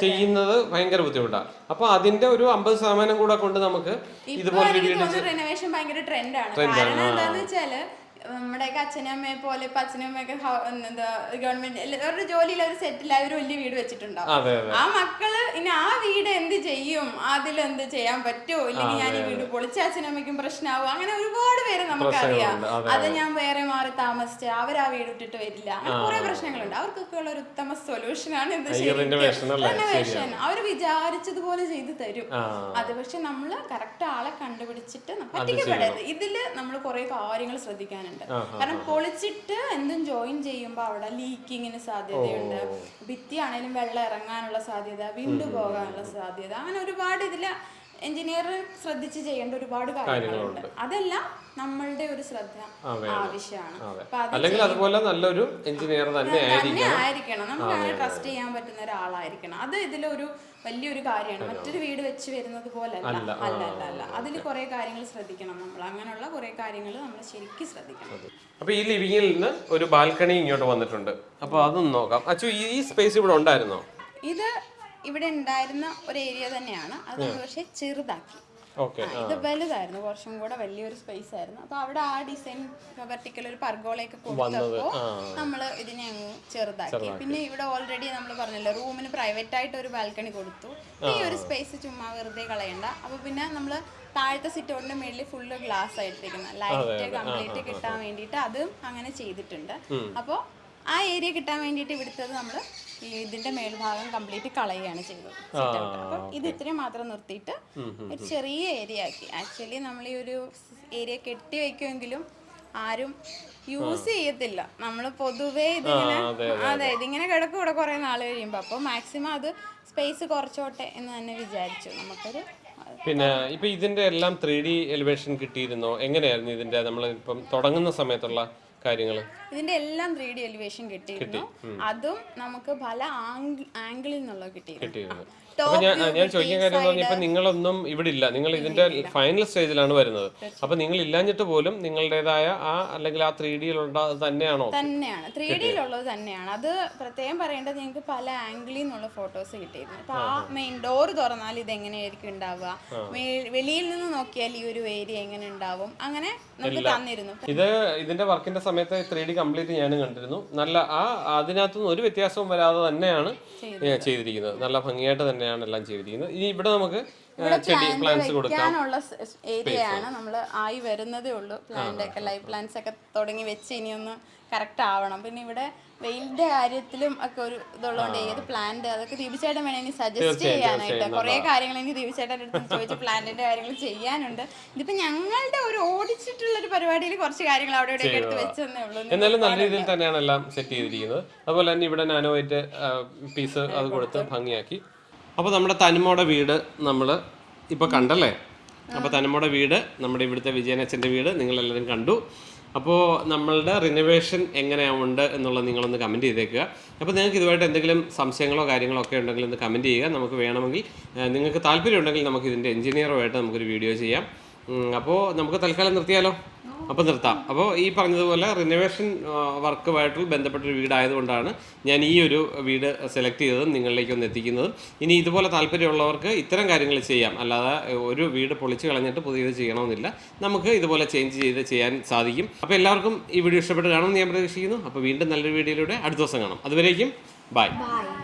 ചെയ്യുന്നത് ഭയങ്കര ബുദ്ധിമുട്ടാണ് അപ്പൊ അതിന്റെ ഒരു അമ്പത് ശതമാനം കൂടെ കൊണ്ട് നമുക്ക് ഇതുപോലെ ട്രെൻഡാണ് കാരണം വെച്ചാൽ നമ്മുടെയൊക്കെ അച്ഛനും അമ്മയെ പോലെ ഇപ്പൊ അച്ഛനും അമ്മയൊക്കെ എന്താ ഗവൺമെന്റ് അവരുടെ ജോലിയിൽ അവർ സെറ്റിൽ ആയ ഒരു വലിയ വീട് വെച്ചിട്ടുണ്ടാവും. ആ മക്കൾ ഇനി ആ വീട് എന്ത് ചെയ്യും? അതിൽ എന്ത് ചെയ്യാൻ പറ്റുമോ ഇല്ലെങ്കിൽ ഞാൻ ഈ വീട് പൊളിച്ച അച്ഛനമ്മയ്ക്കും പ്രശ്നമാവും അങ്ങനെ ഒരുപാട് പേര് നമുക്കറിയാം അത് ഞാൻ വേറെ മാറി താമസിച്ച് അവർ ആ വീട് ഇട്ടിട്ട് വരില്ല. അങ്ങനെ കുറെ പ്രശ്നങ്ങളുണ്ട്. അവർക്കൊക്കെ ഉള്ള ഒരു ഉത്തമ സൊല്യൂഷൻ ആണ് ഇത്? റിനോവേഷൻ അവർ വിചാരിച്ചതുപോലെ ചെയ്തു തരും. അത് പക്ഷെ നമ്മൾ കറക്റ്റ് ആളെ കണ്ടുപിടിച്ചിട്ട് പറ്റിക്കപ്പെടരുത്. ഇതിൽ നമ്മൾ കുറെ കാര്യങ്ങൾ ശ്രദ്ധിക്കാനുണ്ട്. കാരണം പൊളിച്ചിട്ട് എന്തും ജോയിൻ ചെയ്യുമ്പോൾ അവിടെ ലീക്കിങ്ങിന് സാധ്യതയുണ്ട്. ഭിത്തി ആണെങ്കിലും വെള്ളം ഇറങ്ങാനുള്ള സാധ്യത വിണ്ടു പോകാനുള്ള സാധ്യത അങ്ങനെ ഒരുപാട് ഇതിൽ എഞ്ചിനീയർ ശ്രദ്ധിച്ച് ചെയ്യേണ്ട ഒരുപാട് കാര്യങ്ങളുണ്ട്. അതെല്ലാം നമ്മളുടെ ഒരു ശ്രദ്ധ ആവശ്യമാണ്. അല്ലെങ്കിൽ അതുപോലെ നല്ലൊരു എഞ്ചിനീയർ തന്നെ ആയിരിക്കണം. നമുക്ക് അങ്ങനെ ട്രസ്റ്റ് ചെയ്യാൻ പറ്റുന്ന ഒരാളായിരിക്കണം. അത് ഇതിലൊരു വലിയൊരു കാര്യമാണ്. മറ്റൊരു വീട് വെച്ച് വരുന്നത് പോലെ അല്ല അല്ല അല്ല അതിൽ കുറെ കാര്യങ്ങൾ ശ്രദ്ധിക്കണം നമ്മൾ. അങ്ങനെയുള്ള കുറെ കാര്യങ്ങൾ നമ്മൾ ശരിക്കും ശ്രദ്ധിക്കണം. അപ്പൊ ഈ ലിവിംഗിൽ നിന്ന് ഒരു ബാൽക്കണി ഇങ്ങോട്ട് വന്നിട്ടുണ്ട്. അപ്പൊ അതൊന്ന് നോക്കാം. അച്ചു ഈ സ്പേസ് ഇവിടെ ഉണ്ടായിരുന്നോ? ഇത് ഇവിടെ ഉണ്ടായിരുന്ന ഒരു ഏരിയ തന്നെയാണ്. അത് പക്ഷേ ചെറുതാക്കി. ഇത് വലുതായിരുന്നു. കുറച്ചും കൂടെ വലിയൊരു സ്പേസ് ആയിരുന്നു. അപ്പൊ അവിടെ ആ ഡിസൈൻ വെർട്ടിക്കൽ ഒരു പർഗോളയൊക്കെ കൊടുത്തപ്പോ നമ്മൾ ഇതിനെ അങ്ങ് ചെറുതാക്കി. പിന്നെ ഇവിടെ ഓൾറെഡി നമ്മൾ പറഞ്ഞല്ലോ റൂമിന് പ്രൈവറ്റ് ആയിട്ട് ഒരു ബാൽക്കണി കൊടുത്തു. ഈ ഒരു സ്പേസ് ചുമ്മാ വെറുതെ കളയണ്ട. അപ്പൊ പിന്നെ നമ്മൾ താഴത്തെ സിറ്റോണിന്റെ മേളിൽ ഫുള്ള് ഗ്ലാസ് ആയിട്ടിരിക്കുന്ന. ലൈറ്റ് കംപ്ലീറ്റ് കിട്ടാൻ വേണ്ടിയിട്ട് അതും അങ്ങനെ ചെയ്തിട്ടുണ്ട്. അപ്പോൾ ആ ഏരിയ കിട്ടാൻ വേണ്ടിയിട്ട് ഇവിടുത്തത് നമ്മൾ ഇതിന്റെ മേൽഭാഗം കംപ്ലീറ്റ് കളയുകയാണ് ചെയ്തത്. അപ്പം ഇത് ഇത്രയും മാത്രം നിർത്തിയിട്ട് ഒരു ചെറിയ ഏരിയ ആക്കി. ആക്ച്വലി നമ്മൾ ഈ ഒരു ഏരിയ കെട്ടി വെക്കുമെങ്കിലും ആരും യൂസ് ചെയ്യത്തില്ല. നമ്മൾ പൊതുവേ ഇതിങ്ങനെ അതെ ഇതിങ്ങനെ കിടക്കും ഇവിടെ കുറെ നാൾ കഴിയുമ്പോൾ അപ്പോൾ മാക്സിമം അത് സ്പേസ് കുറച്ചോട്ടെ എന്ന് തന്നെ വിചാരിച്ചു. നമുക്കൊരു പിന്നെ ഇപ്പൊ ഇതിന്റെ എല്ലാം ത്രീ ഡി എലിവേഷൻ കിട്ടിയിരുന്നോ? എങ്ങനെയായിരുന്നു ഇതിന്റെ? നമ്മൾ ഇപ്പം തുടങ്ങുന്ന സമയത്തുള്ള കാര്യങ്ങൾ ഇതിന്റെ എല്ലാം ത്രീ ഡി എലിവേഷൻ കിട്ടിയിരുന്നു. അതും നമുക്ക് പല ആംഗിളിൽ നിന്നുള്ള കിട്ടിയിരുന്നു. അപ്പൊ ഞാൻ ഞാൻ ചോദിക്കാൻ കാര്യം എന്ന് പറഞ്ഞാൽ നിങ്ങളൊന്നും ഇവിടെ ഇല്ല നിങ്ങൾ ഇതിന്റെ ഫൈനൽ സ്റ്റേജിലാണ് വരുന്നത്. അപ്പൊ നിങ്ങൾ ഇല്ലാഞ്ഞിട്ട് പോലും നിങ്ങളുടേതായ ആ അല്ലെങ്കിൽ ആ ത്രീ ഡിയിലുള്ള തന്നെയാണോ? തന്നെയാണ്. ത്രീ ഡിയിലുള്ളത് തന്നെയാണ്. അത് പ്രത്യേകം പറയേണ്ടത് ഞങ്ങൾക്ക് പല ആംഗിളിൽ നിന്നുള്ള ഫോട്ടോസ് കിട്ടിയിരുന്നു. അപ്പൊ ആ മെയിൻ ഡോർ തുറന്നാൽ ഇത് എങ്ങനെയായിരിക്കും ഉണ്ടാവുക? വെളിയിൽ നിന്ന് നോക്കിയാൽ ഈ ഒരു ഏരിയ എങ്ങനെ ഉണ്ടാവും? അങ്ങനെ നമുക്ക് തന്നിരുന്നു. ഇത് ഇതിന്റെ വർക്കിന്റെ സമയത്ത് ത്രീ ഡി കംപ്ലീറ്റ് ഞാനും കണ്ടിരുന്നു. നല്ല ആ അതിനകത്തുനിന്ന് ഒരു വ്യത്യാസവും വരാതെ തന്നെയാണ് ചെയ്തിരിക്കുന്നത്. നല്ല ഭംഗിയായിട്ട് തന്നെയാണ് എല്ലാം ചെയ്തിരിക്കുന്നത്. ഇനി ഇവിടെ നമുക്ക് ചെടി പ്ലാന്റ്സ് കൊടുക്കാം. വെക്കാനുള്ള ഏരിയ ആണ്. നമ്മൾ ആയി വരുന്നതേ ഉള്ളൂ. പ്ലാന്റ് ഒക്കെ ലൈവ് പ്ലാന്റ്സ് ഒക്കെ തുടങ്ങി വെച്ച് ഇനി ഒന്ന് കറക്റ്റ് ആവണം. പിന്നെ ഇവിടെ വെയിലിന്റെ കാര്യത്തിലും ഒക്കെ ഒരു ഇതുള്ളതുകൊണ്ട് ഏത് പ്ലാന്റ് അതൊക്കെ ദീപിച്ചേട്ടൻ വേണേ ഇനി സജസ്റ്റ് ചെയ്യാനായിട്ട്. കുറെ കാര്യങ്ങൾ എനിക്ക് ദീപിച്ചേട്ടന്റെ അടുത്ത് ചോദിച്ച് പ്ലാന്റിന്റെ കാര്യങ്ങൾ ചെയ്യാനുണ്ട്. ഇതിപ്പോ ഞങ്ങളുടെ ഒരു ഓടിച്ചിട്ടുള്ള ഒരു പരിപാടിയിൽ കുറച്ച് കാര്യങ്ങൾ അവിടെ ഇവിടെ എടുത്ത് വെച്ചെന്നേ ഉള്ളൂ. എന്നാലും നല്ല രീതിയിൽ തന്നെയാണ് എല്ലാം സെറ്റ് ചെയ്തിരിക്കുന്നത്. അതുപോലെ തന്നെ ഇവിടെ നാനോ ആയിട്ട് പീസ് അത് കൊടുത്ത്. ഭംഗിയാക്കി. അപ്പോൾ നമ്മുടെ തനിമോടെ വീട് നമ്മൾ ഇപ്പോൾ കണ്ടല്ലേ? അപ്പോൾ തനിമോടെ വീട് നമ്മുടെ ഇവിടുത്തെ വിജയനച്ഛന്റെ വീട് നിങ്ങളെല്ലാവരും കണ്ടു. അപ്പോൾ നമ്മളുടെ റിനോവേഷൻ എങ്ങനെയുണ്ട് എന്നുള്ളത് നിങ്ങളൊന്ന് കമന്റ് ചെയ്തേക്കുക. അപ്പോൾ നിങ്ങൾക്ക് ഇതുമായിട്ട് എന്തെങ്കിലും സംശയങ്ങളോ കാര്യങ്ങളോ ഒക്കെ ഉണ്ടെങ്കിൽ ഒന്ന് കമന്റ് ചെയ്യുക. നമുക്ക് വേണമെങ്കിൽ നിങ്ങൾക്ക് താല്പര്യം ഉണ്ടെങ്കിൽ നമുക്ക് ഇതിന്റെ എഞ്ചിനീയറുമായിട്ട് നമുക്കൊരു വീഡിയോ ചെയ്യാം. അപ്പോൾ നമുക്ക് തൽക്കാലം നിർത്തിയാലോ? അപ്പോൾ നിർത്താം. അപ്പോൾ ഈ പറഞ്ഞതുപോലെ റിനോവേഷൻ വർക്കുമായിട്ട് ബന്ധപ്പെട്ടൊരു വീടായതുകൊണ്ടാണ് ഞാൻ ഈ ഒരു വീട് സെലക്ട് ചെയ്തതും നിങ്ങളിലേക്ക് ഒന്ന് എത്തിക്കുന്നതും. ഇനി ഇതുപോലെ താല്പര്യമുള്ളവർക്ക് ഇത്തരം കാര്യങ്ങൾ ചെയ്യാം. അല്ലാതെ ഒരു വീട് പൊളിച്ച് കളഞ്ഞിട്ട് പുതിയത് ചെയ്യണമെന്നില്ല. നമുക്ക് ഇതുപോലെ ചേഞ്ച് ചെയ്ത് ചെയ്യാൻ സാധിക്കും. അപ്പോൾ എല്ലാവർക്കും ഈ വീഡിയോ ഇഷ്ടപ്പെട്ട് കാണുമെന്ന് ഞാൻ പ്രതീക്ഷിക്കുന്നു. അപ്പോൾ വീണ്ടും നല്ലൊരു വീഡിയോയിലൂടെ അടുത്ത ദിവസം കാണാം. അതുവരേക്കും ബൈ ബൈ